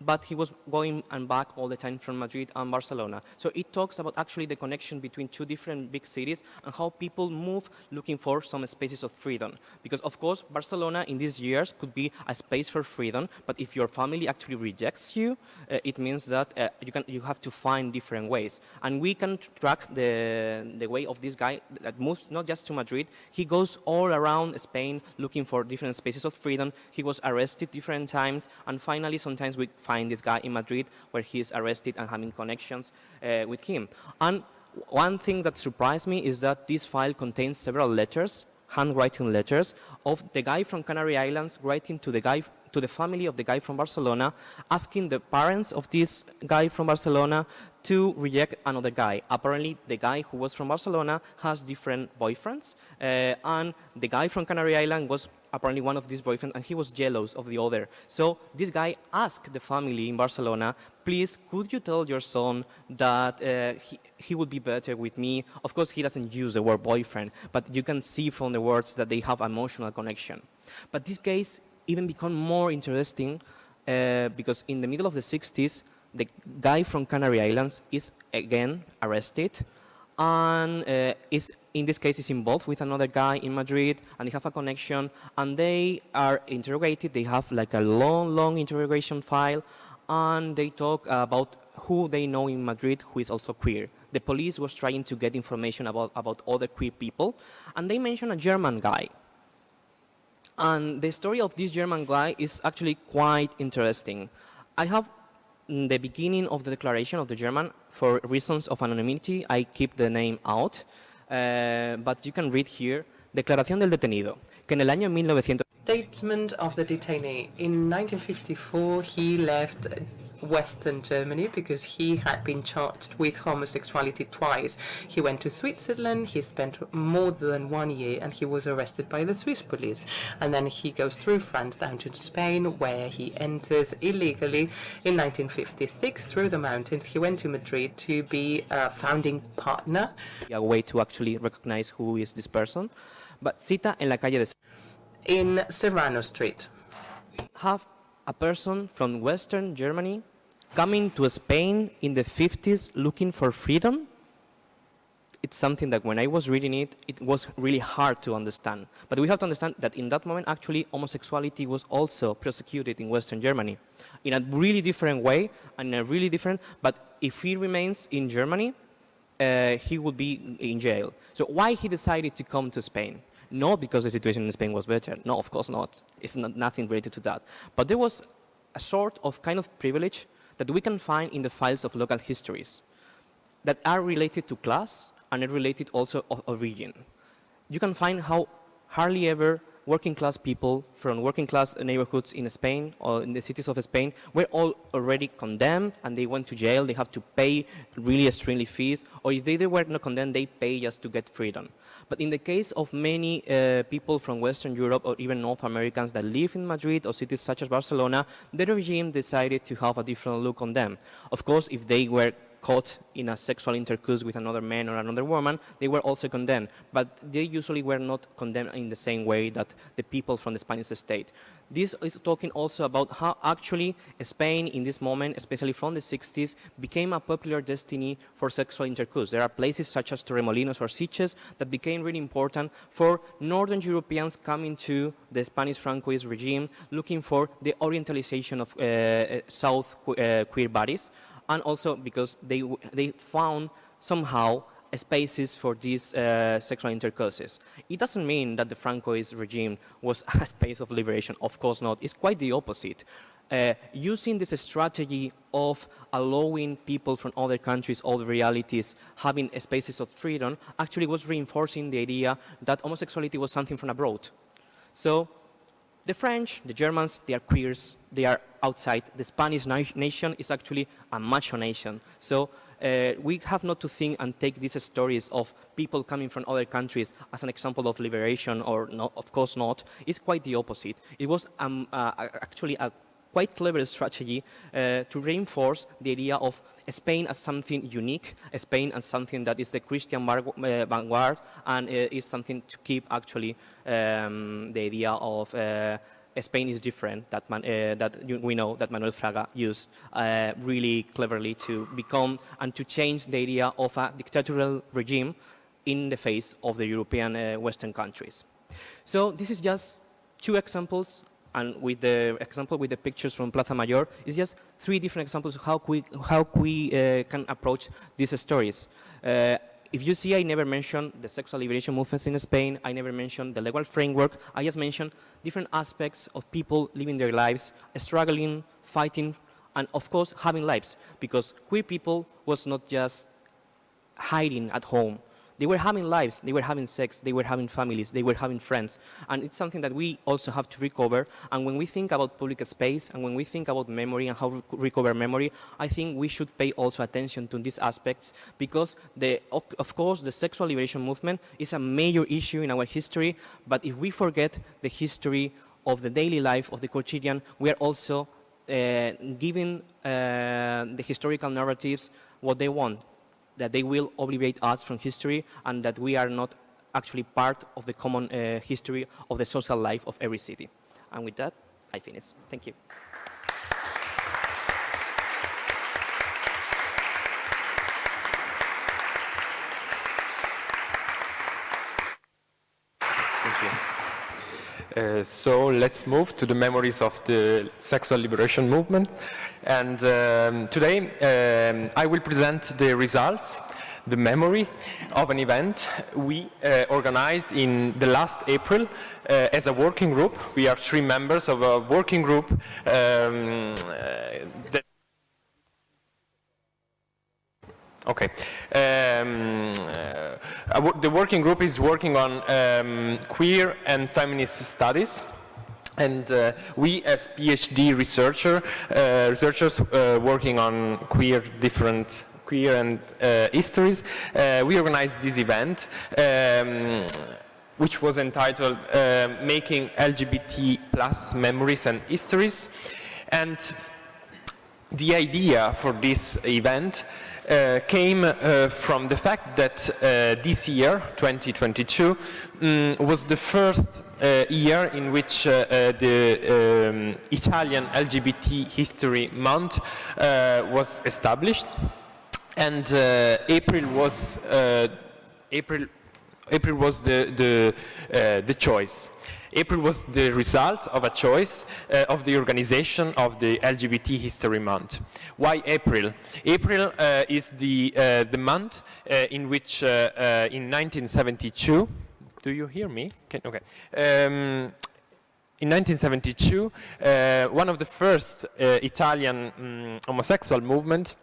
Speaker 3: but he was going and back all the time from Madrid and Barcelona. So it talks about actually the connection between two different big cities and how people move looking for some spaces of freedom. Because of course, Barcelona in these years could be a space for freedom, but if your family actually rejects you, uh, it means that uh, you, can, you have to find different ways. And we can track the, the way of this guy that moves not just to Madrid, he goes all around Spain looking for different spaces of freedom. He was arrested different times, and finally sometimes we find this guy in Madrid where he is arrested and having connections uh, with him. And one thing that surprised me is that this file contains several letters, handwriting letters, of the guy from Canary Islands writing to the guy to the family of the guy from Barcelona, asking the parents of this guy from Barcelona to reject another guy. Apparently, the guy who was from Barcelona has different boyfriends, uh, and the guy from Canary Island was apparently one of these boyfriends, and he was jealous of the other. So this guy asked the family in Barcelona, please, could you tell your son that uh, he, he would be better with me? Of course, he doesn't use the word boyfriend, but you can see from the words that they have emotional connection. But this case even become more interesting uh, because in the middle of the 60s, the guy from Canary Islands is again arrested and uh, is in this case is involved with another guy in Madrid and they have a connection and they are interrogated. They have like a long long interrogation file and they talk about who they know in Madrid who is also queer. The police was trying to get information about about other queer people and they mention a German guy. And the story of this German guy is actually quite interesting. I have the beginning of the declaration of the German, for reasons of anonymity, I keep the name out, uh, but you can read here, Declaración del detenido, que en el año 1900...
Speaker 4: Statement of the detainee. In 1954, he left Western Germany because he had been charged with homosexuality twice. He went to Switzerland, he spent more than one year, and he was arrested by the Swiss police. And then he goes through France down to Spain, where he enters illegally in 1956 through the mountains. He went to Madrid to be a founding partner.
Speaker 3: A way to actually recognize who is this person. But cita en la calle de
Speaker 4: in Serrano Street.
Speaker 3: Have a person from Western Germany coming to Spain in the 50s looking for freedom? It's something that when I was reading it, it was really hard to understand. But we have to understand that in that moment, actually, homosexuality was also prosecuted in Western Germany in a really different way and a really different, but if he remains in Germany, uh, he would be in jail. So why he decided to come to Spain? Not because the situation in Spain was better. No, of course not. It's not, nothing related to that. But there was a sort of kind of privilege that we can find in the files of local histories that are related to class and are related also of, region. You can find how hardly ever working class people from working class neighborhoods in Spain or in the cities of Spain were all already condemned and they went to jail. They have to pay really extremely fees, or if they, they were not condemned, they pay just to get freedom. But in the case of many uh, people from Western Europe or even North Americans that live in Madrid or cities such as Barcelona, the regime decided to have a different look on them. Of course, if they were caught in a sexual intercourse with another man or another woman, they were also condemned. But they usually were not condemned in the same way that the people from the Spanish state. This is talking also about how actually Spain in this moment, especially from the 60s, became a popular destiny for sexual intercourse. There are places such as Torremolinos or Sitges that became really important for Northern Europeans coming to the Spanish Francoist regime looking for the orientalization of uh, South uh, queer bodies and also because they, they found somehow spaces for these uh, sexual intercourses. It doesn't mean that the Francoist regime was a space of liberation. Of course not. It's quite the opposite. Uh, using this strategy of allowing people from other countries, other realities, having spaces of freedom, actually was reinforcing the idea that homosexuality was something from abroad. So the French, the Germans, they are queers, they are outside. The Spanish nation is actually a macho nation. So uh, we have not to think and take these stories of people coming from other countries as an example of liberation, or of course not. It's quite the opposite. It was um, uh, actually a quite clever strategy uh, to reinforce the idea of Spain as something unique, Spain as something that is the Christian uh, vanguard, and uh, is something to keep actually um, the idea of Spain is different, that, man, uh, that we know that Manuel Fraga used uh, really cleverly to become and to change the idea of a dictatorial regime in the face of the European uh, Western countries. So this is just two examples and with the example with the pictures from Plaza Mayor, it's just three different examples of how we, how we uh, can approach these stories. Uh, if you see, I never mentioned the sexual liberation movements in Spain. I never mentioned the legal framework. I just mentioned different aspects of people living their lives, struggling, fighting, and of course, having lives. Because queer people was not just hiding at home. They were having lives, they were having sex, they were having families, they were having friends. And it's something that we also have to recover. And when we think about public space and when we think about memory and how to recover memory, I think we should pay also attention to these aspects because, the, of course, the sexual liberation movement is a major issue in our history. But if we forget the history of the daily life of the quotidian, we are also uh, giving uh, the historical narratives what they want that they will obligate us from history and that we are not actually part of the common uh, history of the social life of every city. And with that, I finish. Thank you.
Speaker 5: Uh, so let's move to the memories of the sexual liberation movement. And um, today um, I will present the results, the memory of an event we uh, organized in the last April uh, as a working group. We are three members of a working group um, uh, that Okay. Um, uh, the working group is working on um, queer and feminist studies. And uh, we, as PhD researcher, uh, researchers uh, working on queer different queer and uh, histories, uh, we organized this event, um, which was entitled "Making LGBT plus Memories and Histories." And the idea for this event uh, came uh, from the fact that uh, this year, 2022, um, was the first uh, year in which uh, uh, the um, Italian LGBT History Month was established, and April was April April was the the, the choice. April was the result of a choice uh, of the organization of the LGBT History Month. Why April? April uh, is the, uh, the month uh, in which uh, uh, in 1972, do you hear me? Okay. Um, in 1972, one of the first Italian um, homosexual movement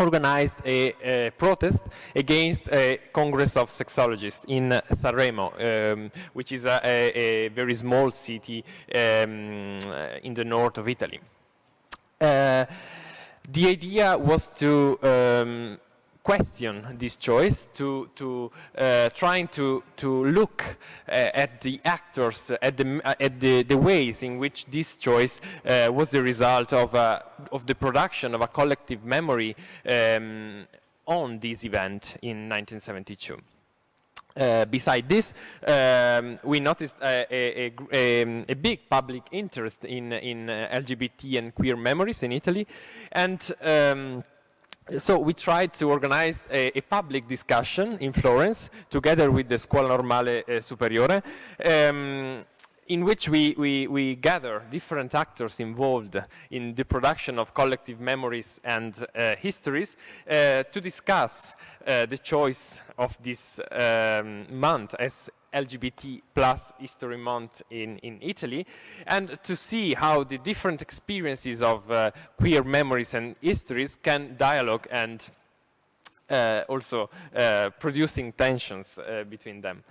Speaker 5: organized a, a, protest against a Congress of Sexologists in uh, Sanremo, um, which is a, a, very small city um, in the north of Italy. Uh, the idea was to um, question this choice, to, to uh, trying to, to look uh, at the actors, at, the, uh, at the, the, ways in which this choice uh, was the result of, uh, of the production of a collective memory um, on this event in 1972. Uh, beside this, um, we noticed a, a, a, a, big public interest in, in uh, LGBT and queer memories in Italy, and um, so we tried to organize a, a, public discussion in Florence together with the Scuola Normale eh, Superiore. Um, in which we, we, we, gather different actors involved in the production of collective memories and uh, histories uh, to discuss uh, the choice of this um, month as LGBT plus History Month in, in Italy, and to see how the different experiences of uh, queer memories and histories can dialogue and uh, also uh, producing tensions between them.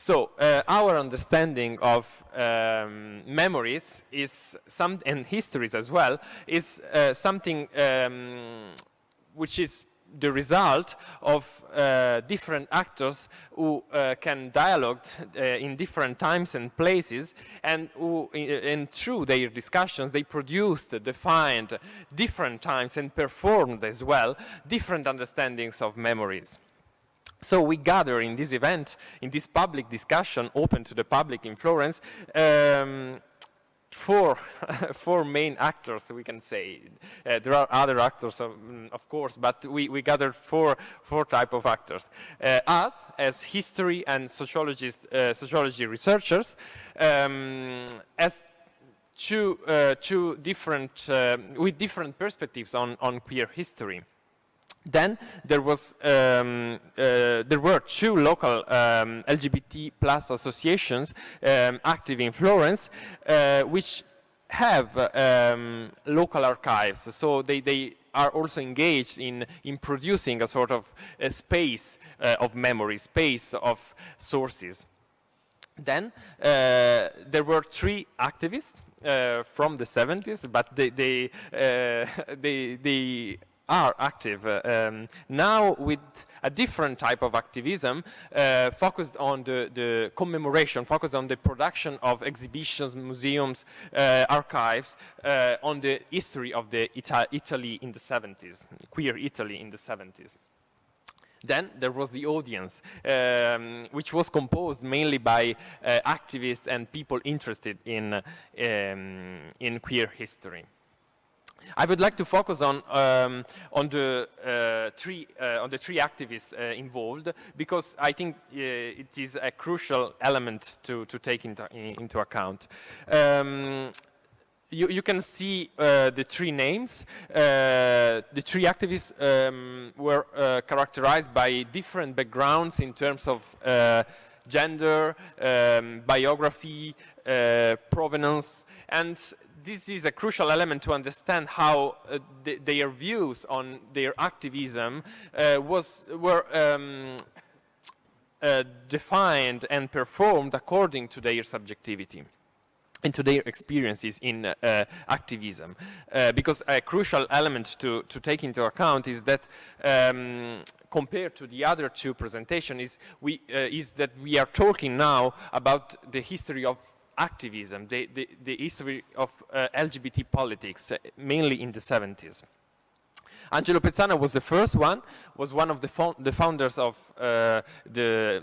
Speaker 5: So uh, our understanding of um, memories is some, and histories as well, is uh, something um, which is the result of uh, different actors who uh, can dialogue uh, in different times and places, and who, and through their discussions, they produced, defined different times and performed as well different understandings of memories. So we gather in this event, in this public discussion open to the public in Florence, um, four, four main actors, we can say. Uh, there are other actors, of, mm, of, course, but we, we gathered four, four type of actors. Uh, us, as history and uh, sociology researchers, um, as two, uh, two different, uh, with different perspectives on, on queer history. Then there was um, uh, there were two local um, LGBT plus associations um, active in Florence, uh, which have um, local archives. So they, they are also engaged in, in producing a sort of a space uh, of memory, space of sources. Then uh, there were three activists uh, from the 70s, but they, they, uh, they, they are active uh, um, now with a different type of activism uh, focused on the, the, commemoration, focused on the production of exhibitions, museums, uh, archives, on the history of the Ita Italy in the 70s, queer Italy in the 70s. Then there was the audience, um, which was composed mainly by uh, activists and people interested in, um, in queer history. I would like to focus on um, on the uh, three uh, on the three activists uh, involved because I think uh, it is a crucial element to to take into into account. Um, you, you, can see uh, the three names. Uh, the three activists um, were characterized by different backgrounds in terms of gender, um, biography, provenance, and this is a crucial element to understand how uh, th their views on their activism uh, was, were um, uh, defined and performed according to their subjectivity and to their experiences in uh, activism. Uh, because a crucial element to, to take into account is that um, compared to the other two presentations is, we, uh, is that we are talking now about the history of activism, the, the, the history of uh, LGBT politics, uh, mainly in the 70s. Angelo Pezzana was the first one, was one of the, fo the founders of uh, the,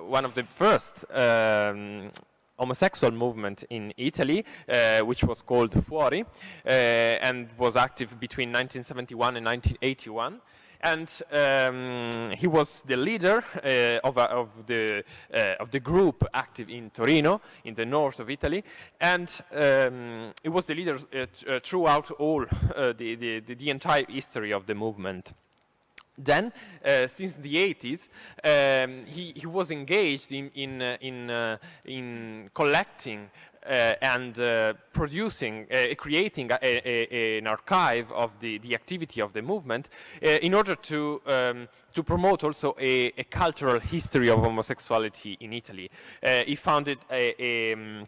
Speaker 5: one of the first um, homosexual movement in Italy, uh, which was called Fuori, uh, and was active between 1971 and 1981 and um, he was the leader uh, of, uh, of, the, uh, of the group active in Torino, in the north of Italy, and um, he was the leader uh, uh, throughout all the, the, the, entire history of the movement. Then, since the 80s, um, he, he, was engaged in, in, in, in collecting uh, and uh, producing, uh, creating a, a, an archive of the, the activity of the movement in order to, um, to promote also a, a, cultural history of homosexuality in Italy. he founded a, um, a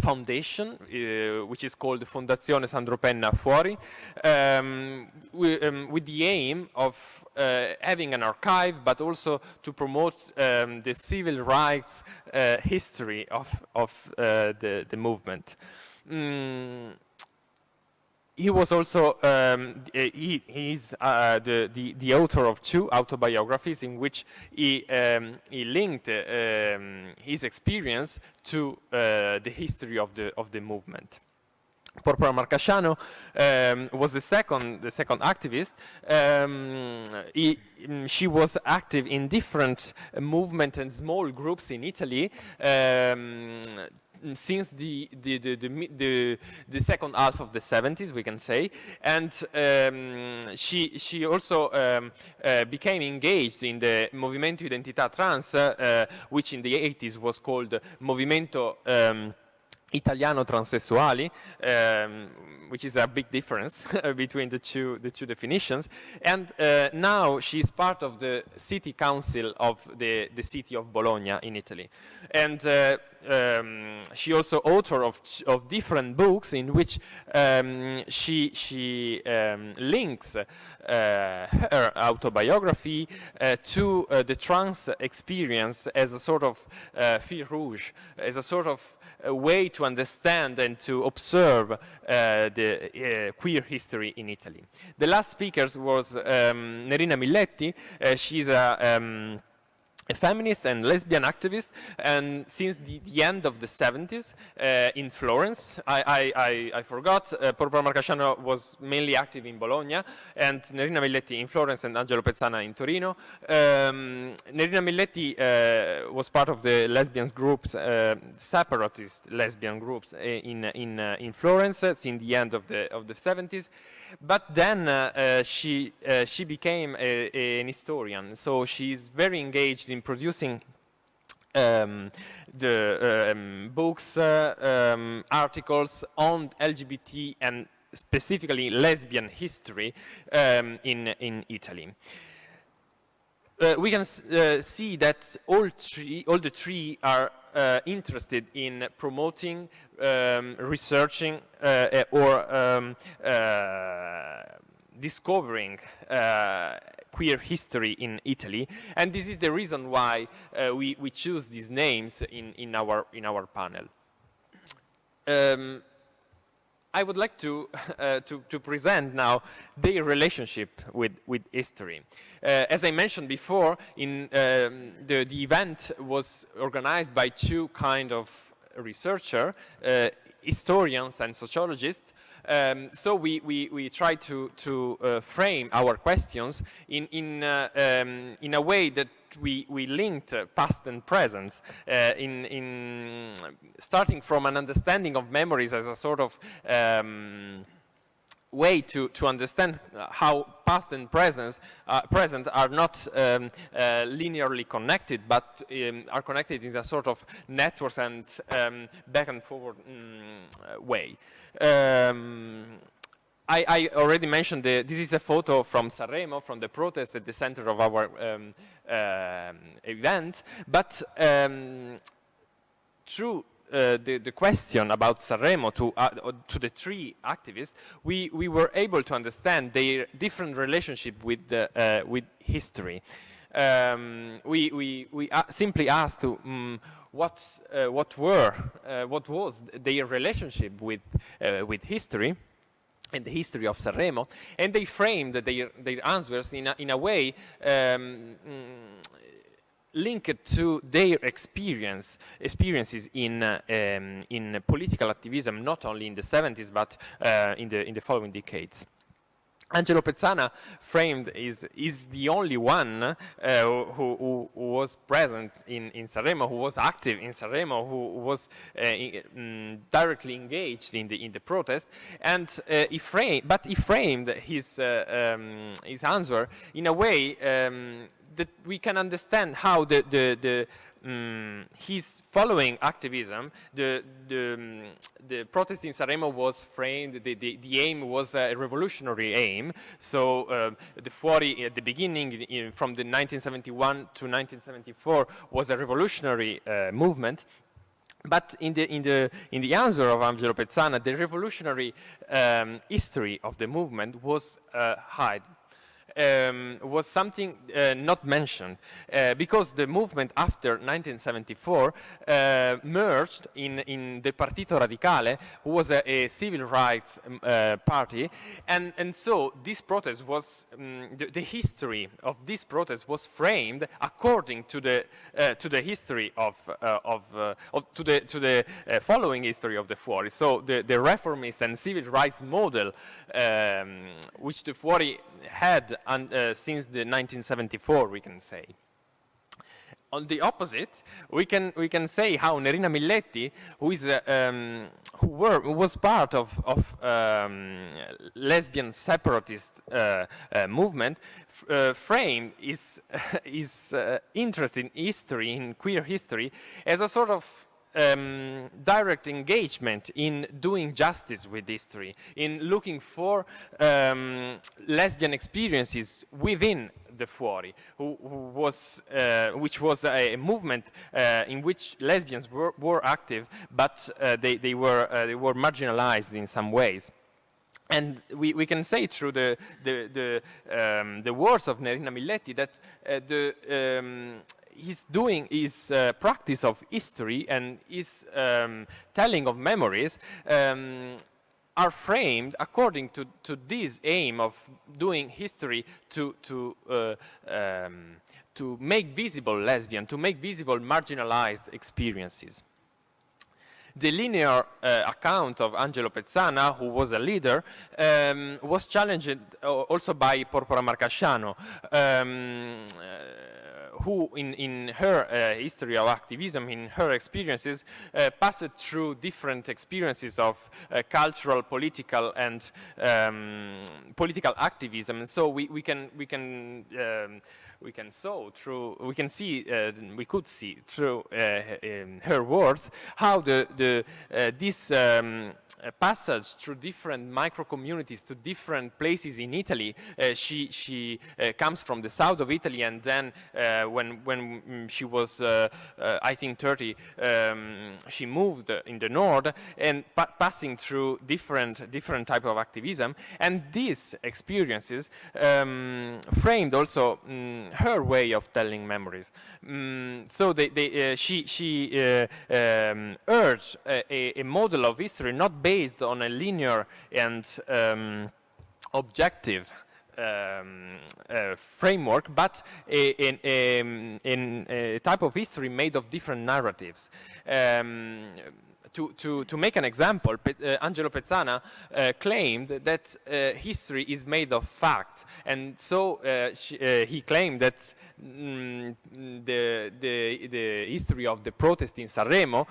Speaker 5: foundation, uh, which is called Fondazione Sandro Penna Fuori, um, we, um, with the aim of uh, having an archive, but also to promote um, the civil rights uh, history of, of uh, the, the movement. Mm he was also um, he, he's uh, the, the, the author of two autobiographies in which he um, he linked uh, um, his experience to uh, the history of the of the movement. Porpora Marcasciano um, was the second, the second activist. Um, he, she was active in different movements and small groups in Italy um, since the the, the, the, second half of the 70s, we can say. And um, she, she also um, uh, became engaged in the Movimento Identità Trans, uh, which in the 80s was called Movimento um, Italiano Transessuali, um, which is a big difference between the two, the two definitions. And uh, now she's part of the city council of the, the city of Bologna in Italy. And uh, um, she also author of, of different books in which um, she, she um, links uh, her autobiography uh, to uh, the trans experience as a sort of uh, fil rouge, as a sort of a way to understand and to observe uh, the uh, queer history in Italy. The last speaker was um, Nerina Milletti. Uh, she's a um, a feminist and lesbian activist, and since the, the end of the 70s uh, in Florence, I, I, I, forgot, uh, Porpora Marcasciano was mainly active in Bologna, and Nerina Milletti in Florence and Angelo Pezzana in Torino. Um, Nerina Milletti uh, was part of the lesbian groups, uh, separatist lesbian groups uh, in, in, uh, in Florence since the end of the, of the 70s. But then uh, uh, she, uh, she became a, a, an historian, so she's very engaged in producing um, the um, books, uh, um, articles on LGBT and specifically lesbian history um, in, in Italy. Uh, we can uh, see that all, three, all the three are uh, interested in promoting, um, researching, uh, or um, uh, discovering uh, queer history in Italy. And this is the reason why we, we choose these names in, in, our, in our panel. Um, I would like to, uh, to, to, present now their relationship with, with history. Uh, as I mentioned before, in, um, the, the event was organized by two kind of researcher, uh, historians and sociologists. Um, so we, we, we try to, to uh, frame our questions in, in, uh, um, in a way that we, we linked uh, past and present uh, in, in starting from an understanding of memories as a sort of um, way to, to understand how past and present, uh, present are not um, uh, linearly connected, but um, are connected in a sort of networks and um, back and forward mm, way. I, I, already mentioned the, this is a photo from Sanremo, from the protest at the center of our um, uh, event, but um, through uh, the, the, question about Sanremo to, uh, to the three activists, we, we were able to understand their different relationship with, the, uh, with history. Um, we we, we simply asked um, what, uh, what were, uh, what was their relationship with, with history, and the history of Sanremo, and they framed their, their answers in a, in a way um, linked to their experience, experiences in, uh, um, in political activism, not only in the 70s, but uh, in, the, in the following decades. Angelo Pezzana framed is, is the only one uh, who, who, who, was present in, in Sanremo, who was active in Sanremo, who was uh, in, directly engaged in the, in the protest. And uh, he framed, but he framed his, uh, um, his answer in a way um, that we can understand how the, the, the um, he's following activism. The, the, um, the protest in Sanremo was framed, the, the, the, aim was a revolutionary aim. So uh, the Fuori at the beginning, in, from the 1971 to 1974, was a revolutionary uh, movement. But in the, in, the, in the answer of Angelo Pezzana, the revolutionary um, history of the movement was uh, hide, um, was something uh, not mentioned uh, because the movement after 1974 uh, merged in, in the Partito Radicale, who was a, a civil rights um, uh, party, and, and so this protest was, um, the, the, history of this protest was framed according to the, uh, to the history of, uh, of, of, to the, to the following history of the Fuori. So the, the reformist and civil rights model, um, which the Fuori had and, uh, since the 1974, we can say. On the opposite, we can we can say how Nerina Milletti, who is uh, um, who, were, was part of of um, lesbian separatist uh, uh movement, uh, framed his his interest in history, in queer history, as a sort of um, direct engagement in doing justice with history, in looking for um, lesbian experiences within the Fuori, who, who was, uh, which was a, movement uh, in which lesbians were, were active, but uh, they, they, were, uh, they were marginalized in some ways. And we, we can say through the, the, the, um, the words of Nerina Milletti that uh, the, um, he's doing his uh, practice of history and his um, telling of memories um, are framed according to, to this aim of doing history to, to, uh, um, to make visible lesbian, to make visible marginalized experiences. The linear uh, account of Angelo Pezzana, who was a leader, um, was challenged uh, also by Porpora Marcasciano. Who in, in her uh, history of activism, in her experiences, uh, passed through different experiences of uh, cultural, political, and um, political activism. And so we, we can, we can um, we can saw through, we can see, uh, we could see through uh, her words how the, the uh, this um, passage through different micro communities to different places in Italy. Uh, she she uh, comes from the south of Italy, and then uh, when when mm, she was, I think, 30, um, she moved in the north and pa passing through different different type of activism. And these experiences um, framed also um, her way of telling memories. Mm, so they, they, she she um, urged a, a model of history not based on a linear and um, objective um, uh, framework, but in, in, a type of history made of different narratives. Um, to, to, to, make an example, Pe uh, Angelo Pezzana uh, claimed that uh, history is made of facts, and so she, he claimed that mm, the, the, the, history of the protest in Sanremo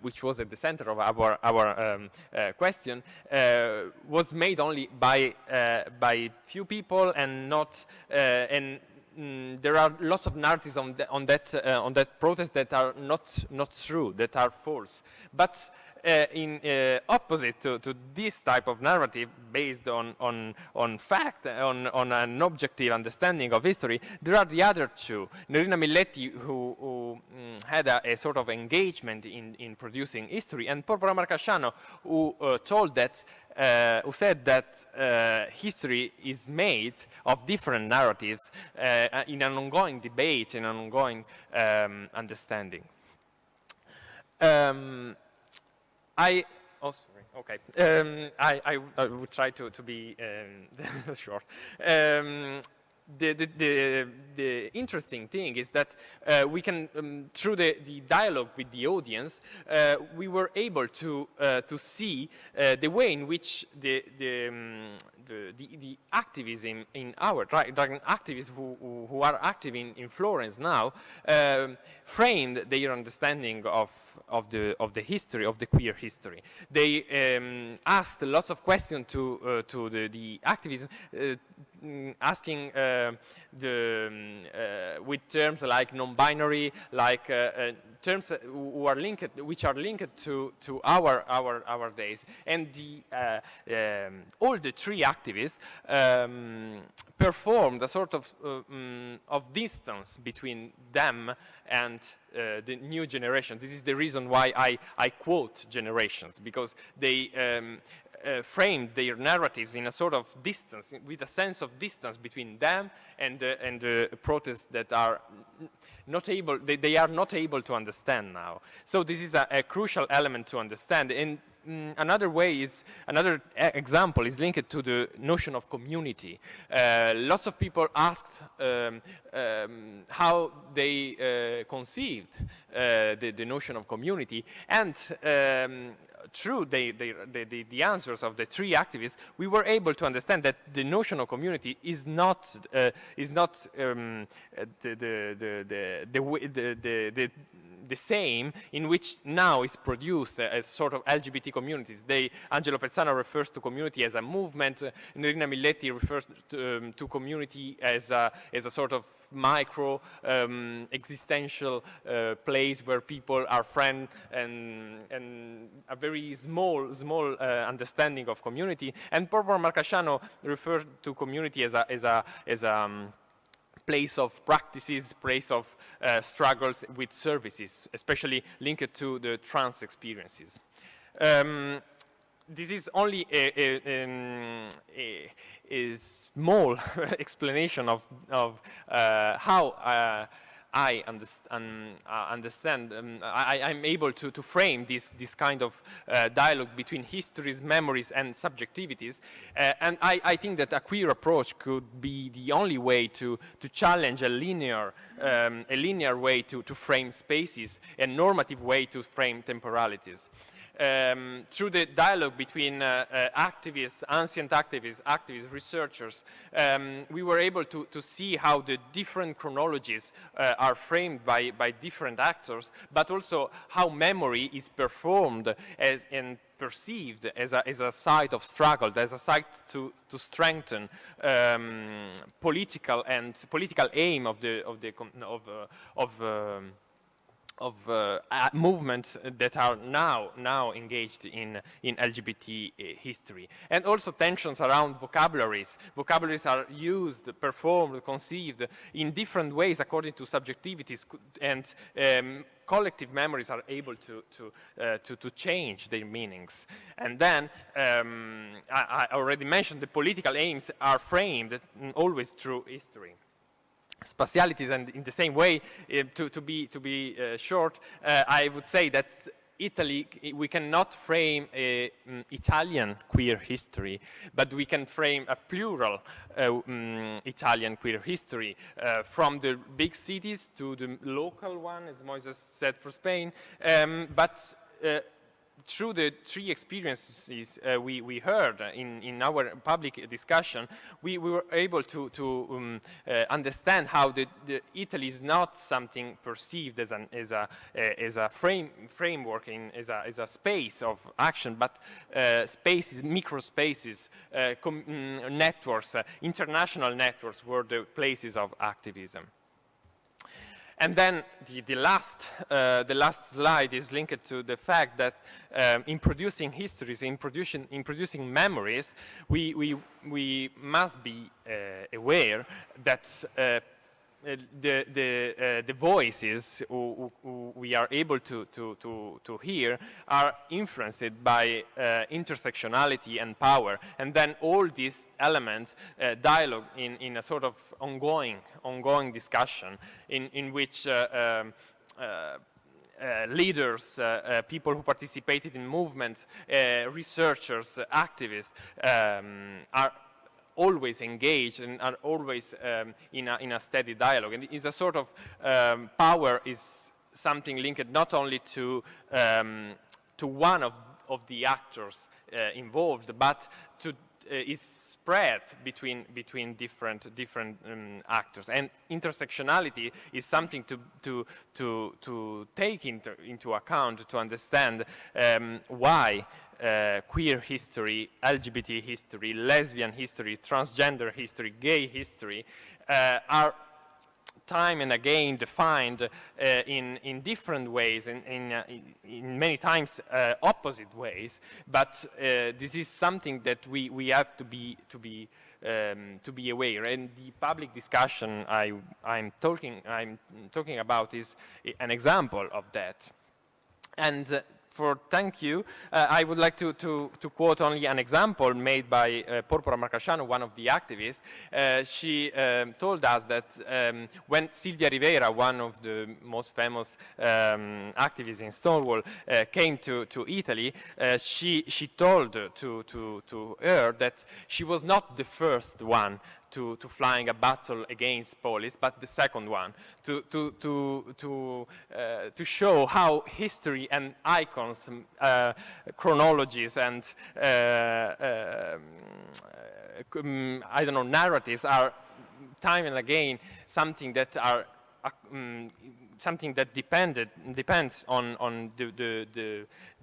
Speaker 5: which was at the center of our, our um, uh, question, uh, was made only by, uh, by few people and not, and mm, there are lots of narratives on, the, on, that, uh, on that protest that are not, not true, that are false. But in uh, opposite to, to, this type of narrative based on, on, on fact, on, on an objective understanding of history, there are the other two. Nerina Milletti, who, who um, had a, a, sort of engagement in, in producing history, and Porpora Marcasciano, who uh, told that uh, who said that uh, history is made of different narratives uh, in an ongoing debate, in an ongoing um, understanding. Um, I, oh, sorry, okay. Um, I, I, I, would try to, to be um, short. Um, the, the, the, the, interesting thing is that uh, we can, um, through the, the dialogue with the audience, uh, we were able to, uh, to see uh, the way in which the, the, um, the, the, the, activism in our dragon activists who, who, who, are active in, in Florence now um, framed their understanding of, of, the, of the history, of the queer history. They um, asked lots of questions to, uh, to the, the activism, uh, mm, asking uh, the, um, uh, with terms like non-binary, like uh, uh, terms who are linked, which are linked to, to our, our, our days. And the, um, all the three activists um, performed a sort of, um, of distance between them and uh, the new generation. This is the reason why I, I quote generations, because they um, uh, framed their narratives in a sort of distance, with a sense of distance between them and, uh, and the protests that are not able, they, they, are not able to understand now. So this is a, a crucial element to understand. And mm, another way is, another example is linked to the notion of community. Uh, lots of people asked um, um, how they uh, conceived uh, the, the, notion of community. And um, through the, the, the, the, answers of the three activists, we were able to understand that the notion of community is not, uh, is not um, the, the, the, the, the, the same, in which now is produced as sort of LGBT communities. They, Angelo Pezzana refers to community as a movement, uh, Nerina Milletti refers to, um, to, community as a, as a sort of micro um, existential uh, place where people are friends and, and a very small, small uh, understanding of community. And Porpora Marcasciano referred to community as a, as a, as a um, place of practices, place of uh, struggles with services, especially linked to the trans experiences. Um, this is only a, a, um, a, a small explanation of, of uh, how uh, I underst um, uh, understand, um, I, am able to, to, frame this, this kind of uh, dialogue between histories, memories, and subjectivities. Uh, and I, I, think that a queer approach could be the only way to, to challenge a linear, um, a linear way to, to frame spaces, a normative way to frame temporalities um, through the dialogue between uh, uh, activists, ancient activists, activists, researchers, um, we were able to, to, see how the different chronologies uh, are framed by, by different actors, but also how memory is performed as, and perceived as a, as a site of struggle, as a site to, to strengthen um, political and political aim of the, of, the, of, uh, of um, of uh, movements that are now now engaged in in LGBT uh, history, and also tensions around vocabularies. Vocabularies are used, performed, conceived in different ways according to subjectivities, and um, collective memories are able to to, uh, to, to change their meanings. And then um, I, I already mentioned the political aims are framed always through history spatialities and in the same way, uh, to, to, be, to be uh, short, uh, I would say that Italy, we cannot frame a um, Italian queer history, but we can frame a plural um, Italian queer history from the big cities to the local one, as Moises said for Spain, um, but through the three experiences uh, we, we heard in, in our public discussion, we, we were able to, to um, uh, understand how the, the, Italy is not something perceived as, an, as a, uh, as a frame, framework, in, as, a, as a space of action, but uh, spaces, micro spaces, uh, mm, networks, uh, international networks were the places of activism. And then the, the last, uh, the last slide is linked to the fact that um, in producing histories, in producing, in producing memories, we, we, we must be uh, aware that uh, the, the, uh, the voices who, who, we are able to, to, to, to hear are influenced by uh, intersectionality and power. And then all these elements uh, dialogue in, in a sort of ongoing, ongoing discussion in, in which uh, um, uh, leaders, uh, uh, people who participated in movements, researchers, activists um, are always engaged and are always um, in, a, in, a, steady dialogue. And it's a sort of um, power is something linked not only to, um, to one of, of the actors uh, involved, but to uh, is spread between between different different um, actors and intersectionality is something to to to to take into into account to understand um, why uh, queer history, LGBT history, lesbian history, transgender history, gay history uh, are time and again defined uh, in, in different ways, in, in, uh, in many times uh, opposite ways, but uh, this is something that we, we have to be, to be, um, to be aware. And the public discussion I, I'm, talking, I'm talking about is an example of that. And uh, for thank you, uh, I would like to, to, to, quote only an example made by uh, Porpora Marcasciano, one of the activists. Uh, she um, told us that um, when Sylvia Rivera, one of the most famous um, activists in Stonewall, uh, came to, to Italy, uh, she, she told to, to, to her that she was not the first one to, to flying a battle against police, but the second one, to, to, to, to, uh, to show how history and icons, uh, chronologies and, uh, um, I don't know, narratives are time and again something that are um, something that depended depends on on the the,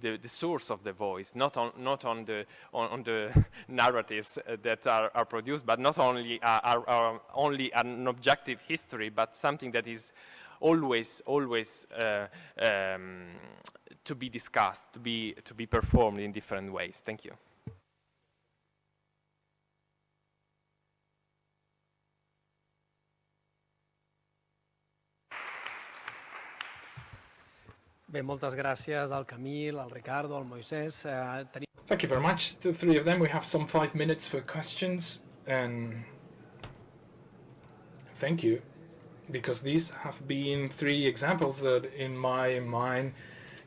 Speaker 5: the the, source of the voice, not on not on the on, on the narratives uh, that are, are produced, but not only uh, are, are, only an objective history, but something that is always always uh, um, to be discussed, to be to be performed in different ways. Thank you.
Speaker 6: Bé, moltes gràcies al Kamil, al Ricardo, al Moisès. Eh, tenim...
Speaker 1: Thank you very much. The three of them. We have some five minutes for questions. And thank you, because these have been three examples that, in my mind,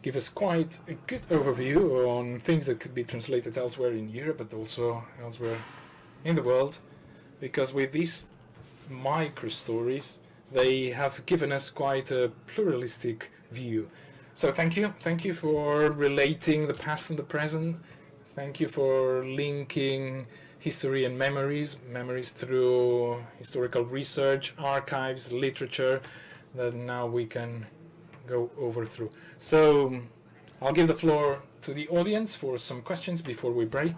Speaker 1: give us quite a good overview on things that could be translated elsewhere in Europe, but also elsewhere in the world. Because with these micro stories, they have given us quite a pluralistic view so thank you. Thank you for relating the past and the present. Thank you for linking history and memories, memories through historical research, archives, literature that now we can go over through. So I'll give the floor to the audience for some questions before we break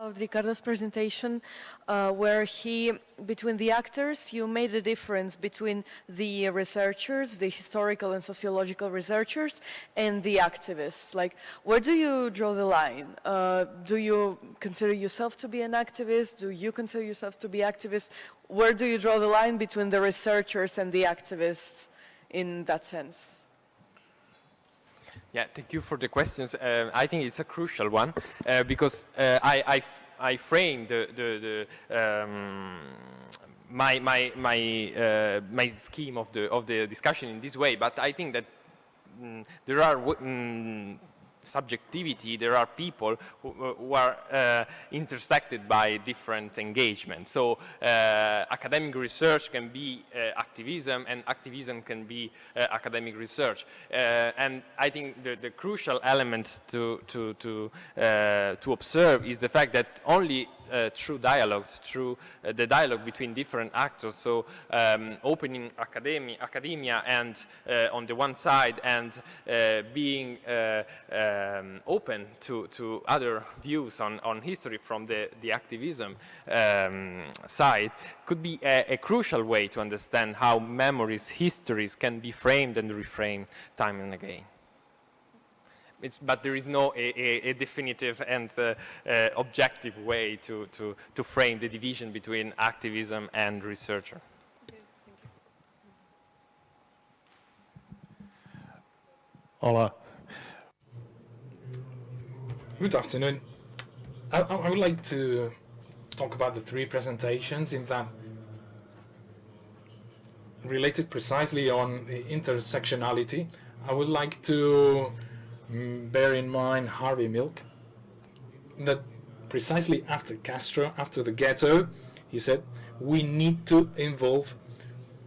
Speaker 7: of Ricardo's presentation uh, where he, between the actors, you made a difference between the researchers, the historical and sociological researchers, and the activists. Like, where do you draw the line? Uh, do you consider yourself to be an activist? Do you consider yourself to be activists? Where do you draw the line between the researchers and the activists in that sense?
Speaker 5: Yeah, thank you for the questions. Uh, I think it's a crucial one uh, because uh, I, I, I framed the, the, the um, my, my, my, uh, my scheme of the, of the discussion in this way, but I think that mm, there are mm, subjectivity, there are people who, who are uh, intersected by different engagements. So uh, academic research can be uh, activism and activism can be uh, academic research. Uh, and I think the, the, crucial element to, to, to, uh, to observe is the fact that only uh, through dialogue, through uh, the dialogue between different actors. So um, opening academia, academia and uh, on the one side and uh, being uh, um, open to, to other views on, on history from the, the activism um, side could be a, a, crucial way to understand how memories, histories can be framed and reframed time and again. It's, but there is no a, a, a definitive and uh, uh, objective way to, to, to frame the division between activism and researcher.
Speaker 8: Hola.
Speaker 1: Good afternoon. I, I, would like to talk about the three presentations in that related precisely on the intersectionality. I would like to Mm, bear in mind Harvey Milk, that precisely after Castro, after the ghetto, he said, we need to involve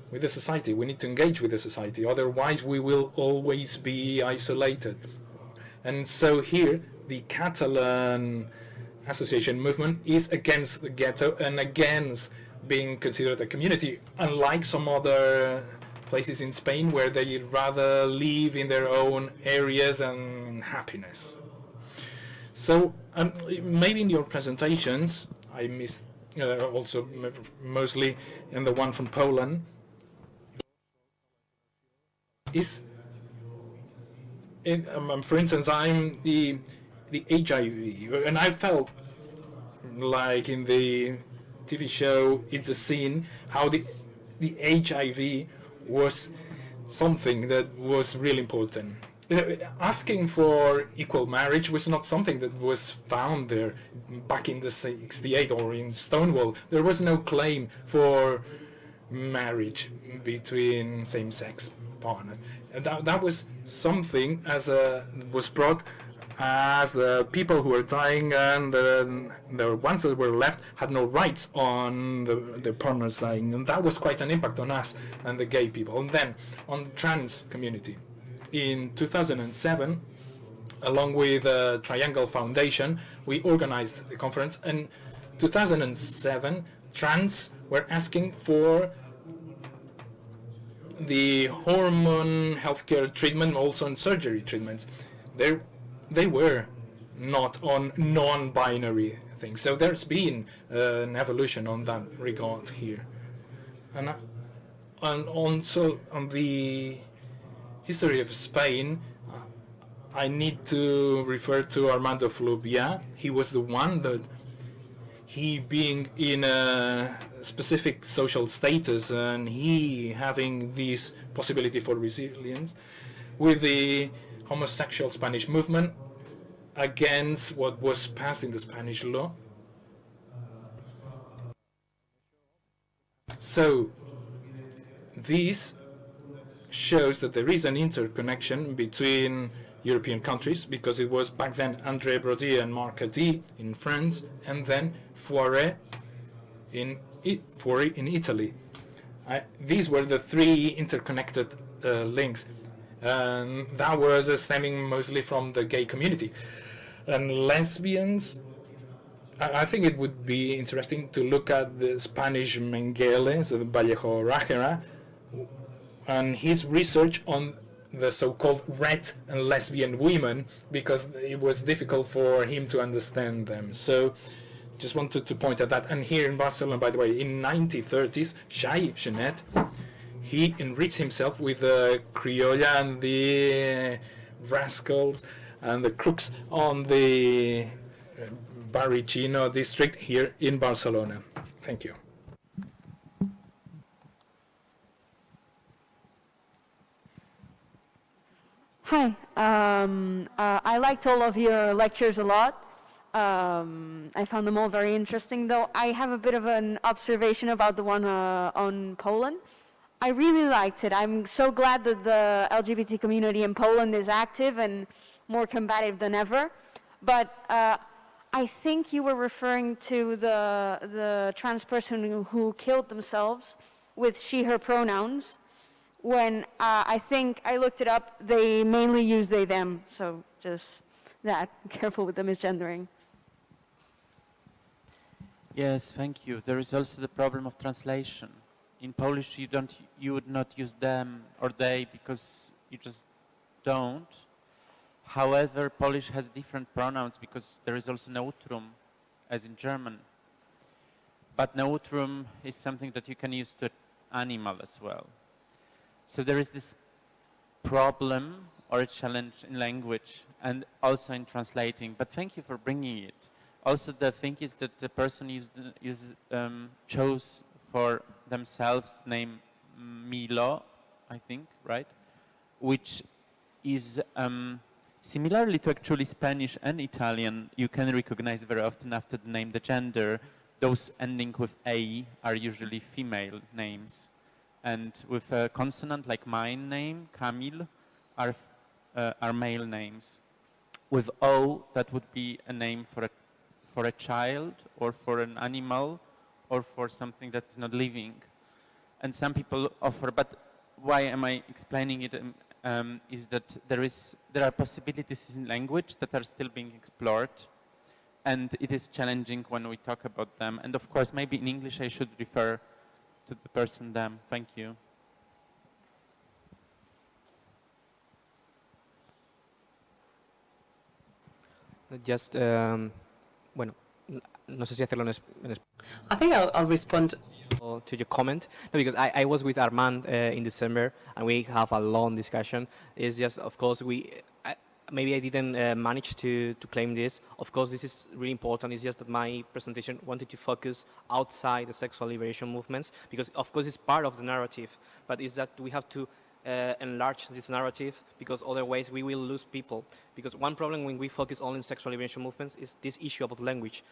Speaker 1: with the society, we need to engage with the society, otherwise we will always be isolated. And so here, the Catalan association movement is against the ghetto and against being considered a community, unlike some other places in Spain where they rather live in their own areas and happiness. So um, maybe in your presentations, I missed uh, also mostly in the one from Poland, is, in, um, for instance, I'm the the HIV, and I felt like in the TV show It's a Sin how the the HIV was something that was really important. You know, asking for equal marriage was not something that was found there back in the 68 or in Stonewall. There was no claim for marriage between same-sex partners. And that, that was something as a, was brought as the people who were dying and the, the ones that were left had no rights on the, the partners dying. And that was quite an impact on us and the gay people. And then on the trans community. In 2007, along with the Triangle Foundation, we organized a conference. In 2007, trans were asking for the hormone healthcare treatment, also in surgery treatments, they they were not on non-binary things. So there's been uh, an evolution on that regard here, and uh, and also on the history of Spain. uh, I need to refer to Armand de Fluvià. He was the one that he being in a specific social status and he having this possibility for resilience with the homosexual Spanish movement against what was passed in the Spanish law. So this shows that there is an interconnection between European countries because it was back then André Baudry and Marc Adi in France and then Fuori in, in Italy. I, these were the three interconnected uh, links. And that was uh, stemming mostly from the gay community. And lesbians, I, think it would be interesting to look at the Spanish Mengele, so the Vallejo Nágera, and his research on the so-called red and lesbian women because it was difficult for him to understand them. So just wanted to point at that. And here in Barcelona, by the way, in 1930s, Jean Genet, he enriched himself with the criolla and the rascals and the crooks on the uh, Barrio Chino district here in Barcelona. Thank you.
Speaker 9: Hi. Um, uh, I liked all of your lectures a lot. Um, I found them all very interesting, though I have a bit of an observation about the one uh, on Poland. I really liked it. I'm so glad that the LGBT community in Poland is active and more combative than ever. But uh, I think you were referring to the, the trans person who, killed themselves with she, her pronouns when uh, I think I looked it up, they mainly use they, them. So just that, careful with the misgendering.
Speaker 2: Yes, thank you. There is also the problem of translation. In Polish, you don't, you would not use them or they because you just don't. However, Polish has different pronouns because there is also neutrum, as in German. But neutrum is something that you can use to animal as well. So there is this problem or a challenge in language and also in translating. But thank you for bringing it. Also, the thing is that the person used, used, um, chose for themselves the name Milo, I think, right? Which is um, similarly to actually Spanish and Italian, you can recognize very often after the name the gender. Those ending with A are usually female names and with a consonant like my name, Kamil, are, uh, are male names. With O, that would be a name for a, for a child or for an animal or for something that is not living. And some people offer, but why am I explaining it? Um, um, is that there, is, there are possibilities in language that are still being explored and it is challenging when we talk about them. And of course, maybe in English I should refer to the person them. Thank you.
Speaker 3: Just, um, bueno, no sé si hacerlo en, en
Speaker 4: I think I'll, I'll respond
Speaker 3: to your comment. No, because I, I was with Armand uh, in December and we have a long discussion. It's just, of course, we I, maybe I didn't uh, manage to, to claim this. Of course, this is really important. It's just that my presentation wanted to focus outside the sexual liberation movements because, of course, it's part of the narrative. But it's that we have to uh, enlarge this narrative because otherwise we will lose people. Because one problem when we focus only on sexual liberation movements is this issue about language.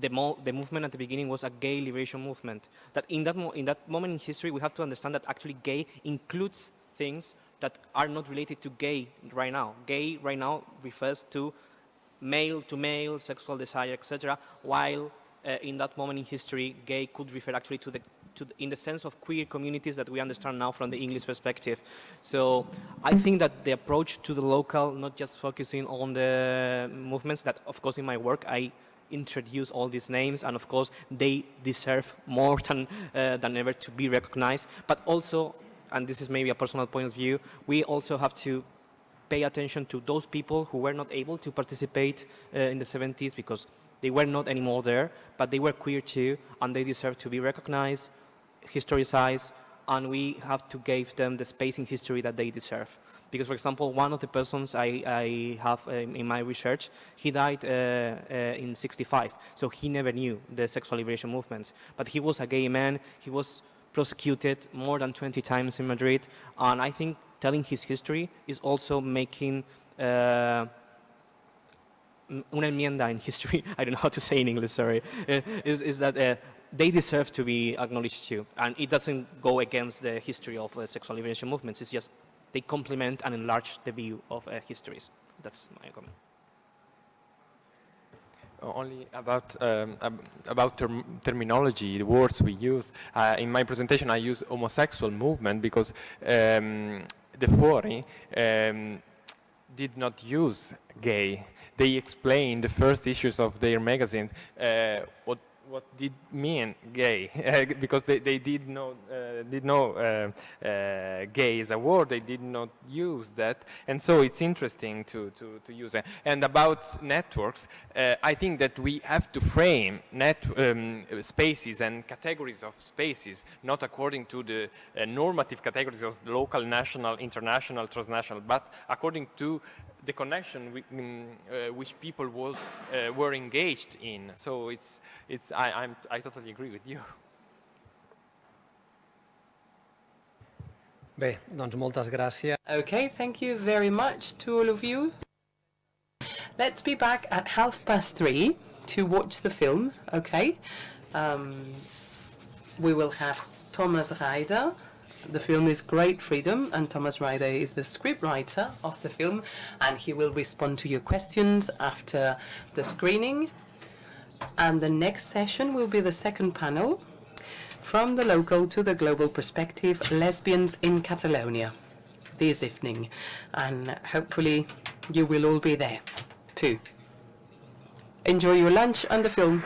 Speaker 3: The, mo the movement at the beginning was a gay liberation movement. That in that, in that moment in history, we have to understand that actually gay includes things that are not related to gay right now. Gay right now refers to male to male, sexual desire, etc., while uh, in that moment in history, gay could refer actually to the, to the, in the sense of queer communities that we understand now from the English perspective. So I think that the approach to the local, not just focusing on the movements that, of course, in my work, I introduce all these names, and of course, they deserve more than, uh, than ever to be recognized, but also and this is maybe a personal point of view, we also have to pay attention to those people who were not able to participate uh, in the 70s because they were not anymore there, but they were queer too, and they deserve to be recognized, historicized, and we have to give them the space in history that they deserve. Because, for example, one of the persons I, I have um, in my research, he died uh, uh, in 65, so he never knew the sexual liberation movements. But he was a gay man, he was prosecuted more than 20 times in Madrid, and I think telling his history is also making uh, una enmienda in history, I don't know how to say in English, sorry, is, is that uh, they deserve to be acknowledged too. And it doesn't go against the history of uh, sexual liberation movements, it's just they complement and enlarge the view of uh, histories. That's my comment.
Speaker 5: Only about um, about term terminology, the words we use. Uh, in my presentation, I use homosexual movement because um, the Fuori um, did not use gay. They explained the first issues of their magazine uh, what what did mean gay because they, they did not uh, did know uh, uh, gay as a word they did not use that. And so it's interesting to to, to use it. And about networks I think that we have to frame net um, spaces and categories of spaces not according to the normative categories of local national international transnational but according to the connection with, um, uh, which people was uh, were engaged in. So it's it's I I'm, I totally agree with you.
Speaker 6: Bé, doncs moltes gràcies.
Speaker 4: Okay, thank you very much to all of you. Let's be back at half past three to watch the film, okay? Um, we will have Thomas Reider. The film is Great Freedom, and Thomas Reider is the scriptwriter of the film, and he will respond to your questions after the screening. And the next session will be the second panel from the local to the global perspective lesbians in Catalonia this evening. And hopefully, you will all be there too. Enjoy your lunch and the film.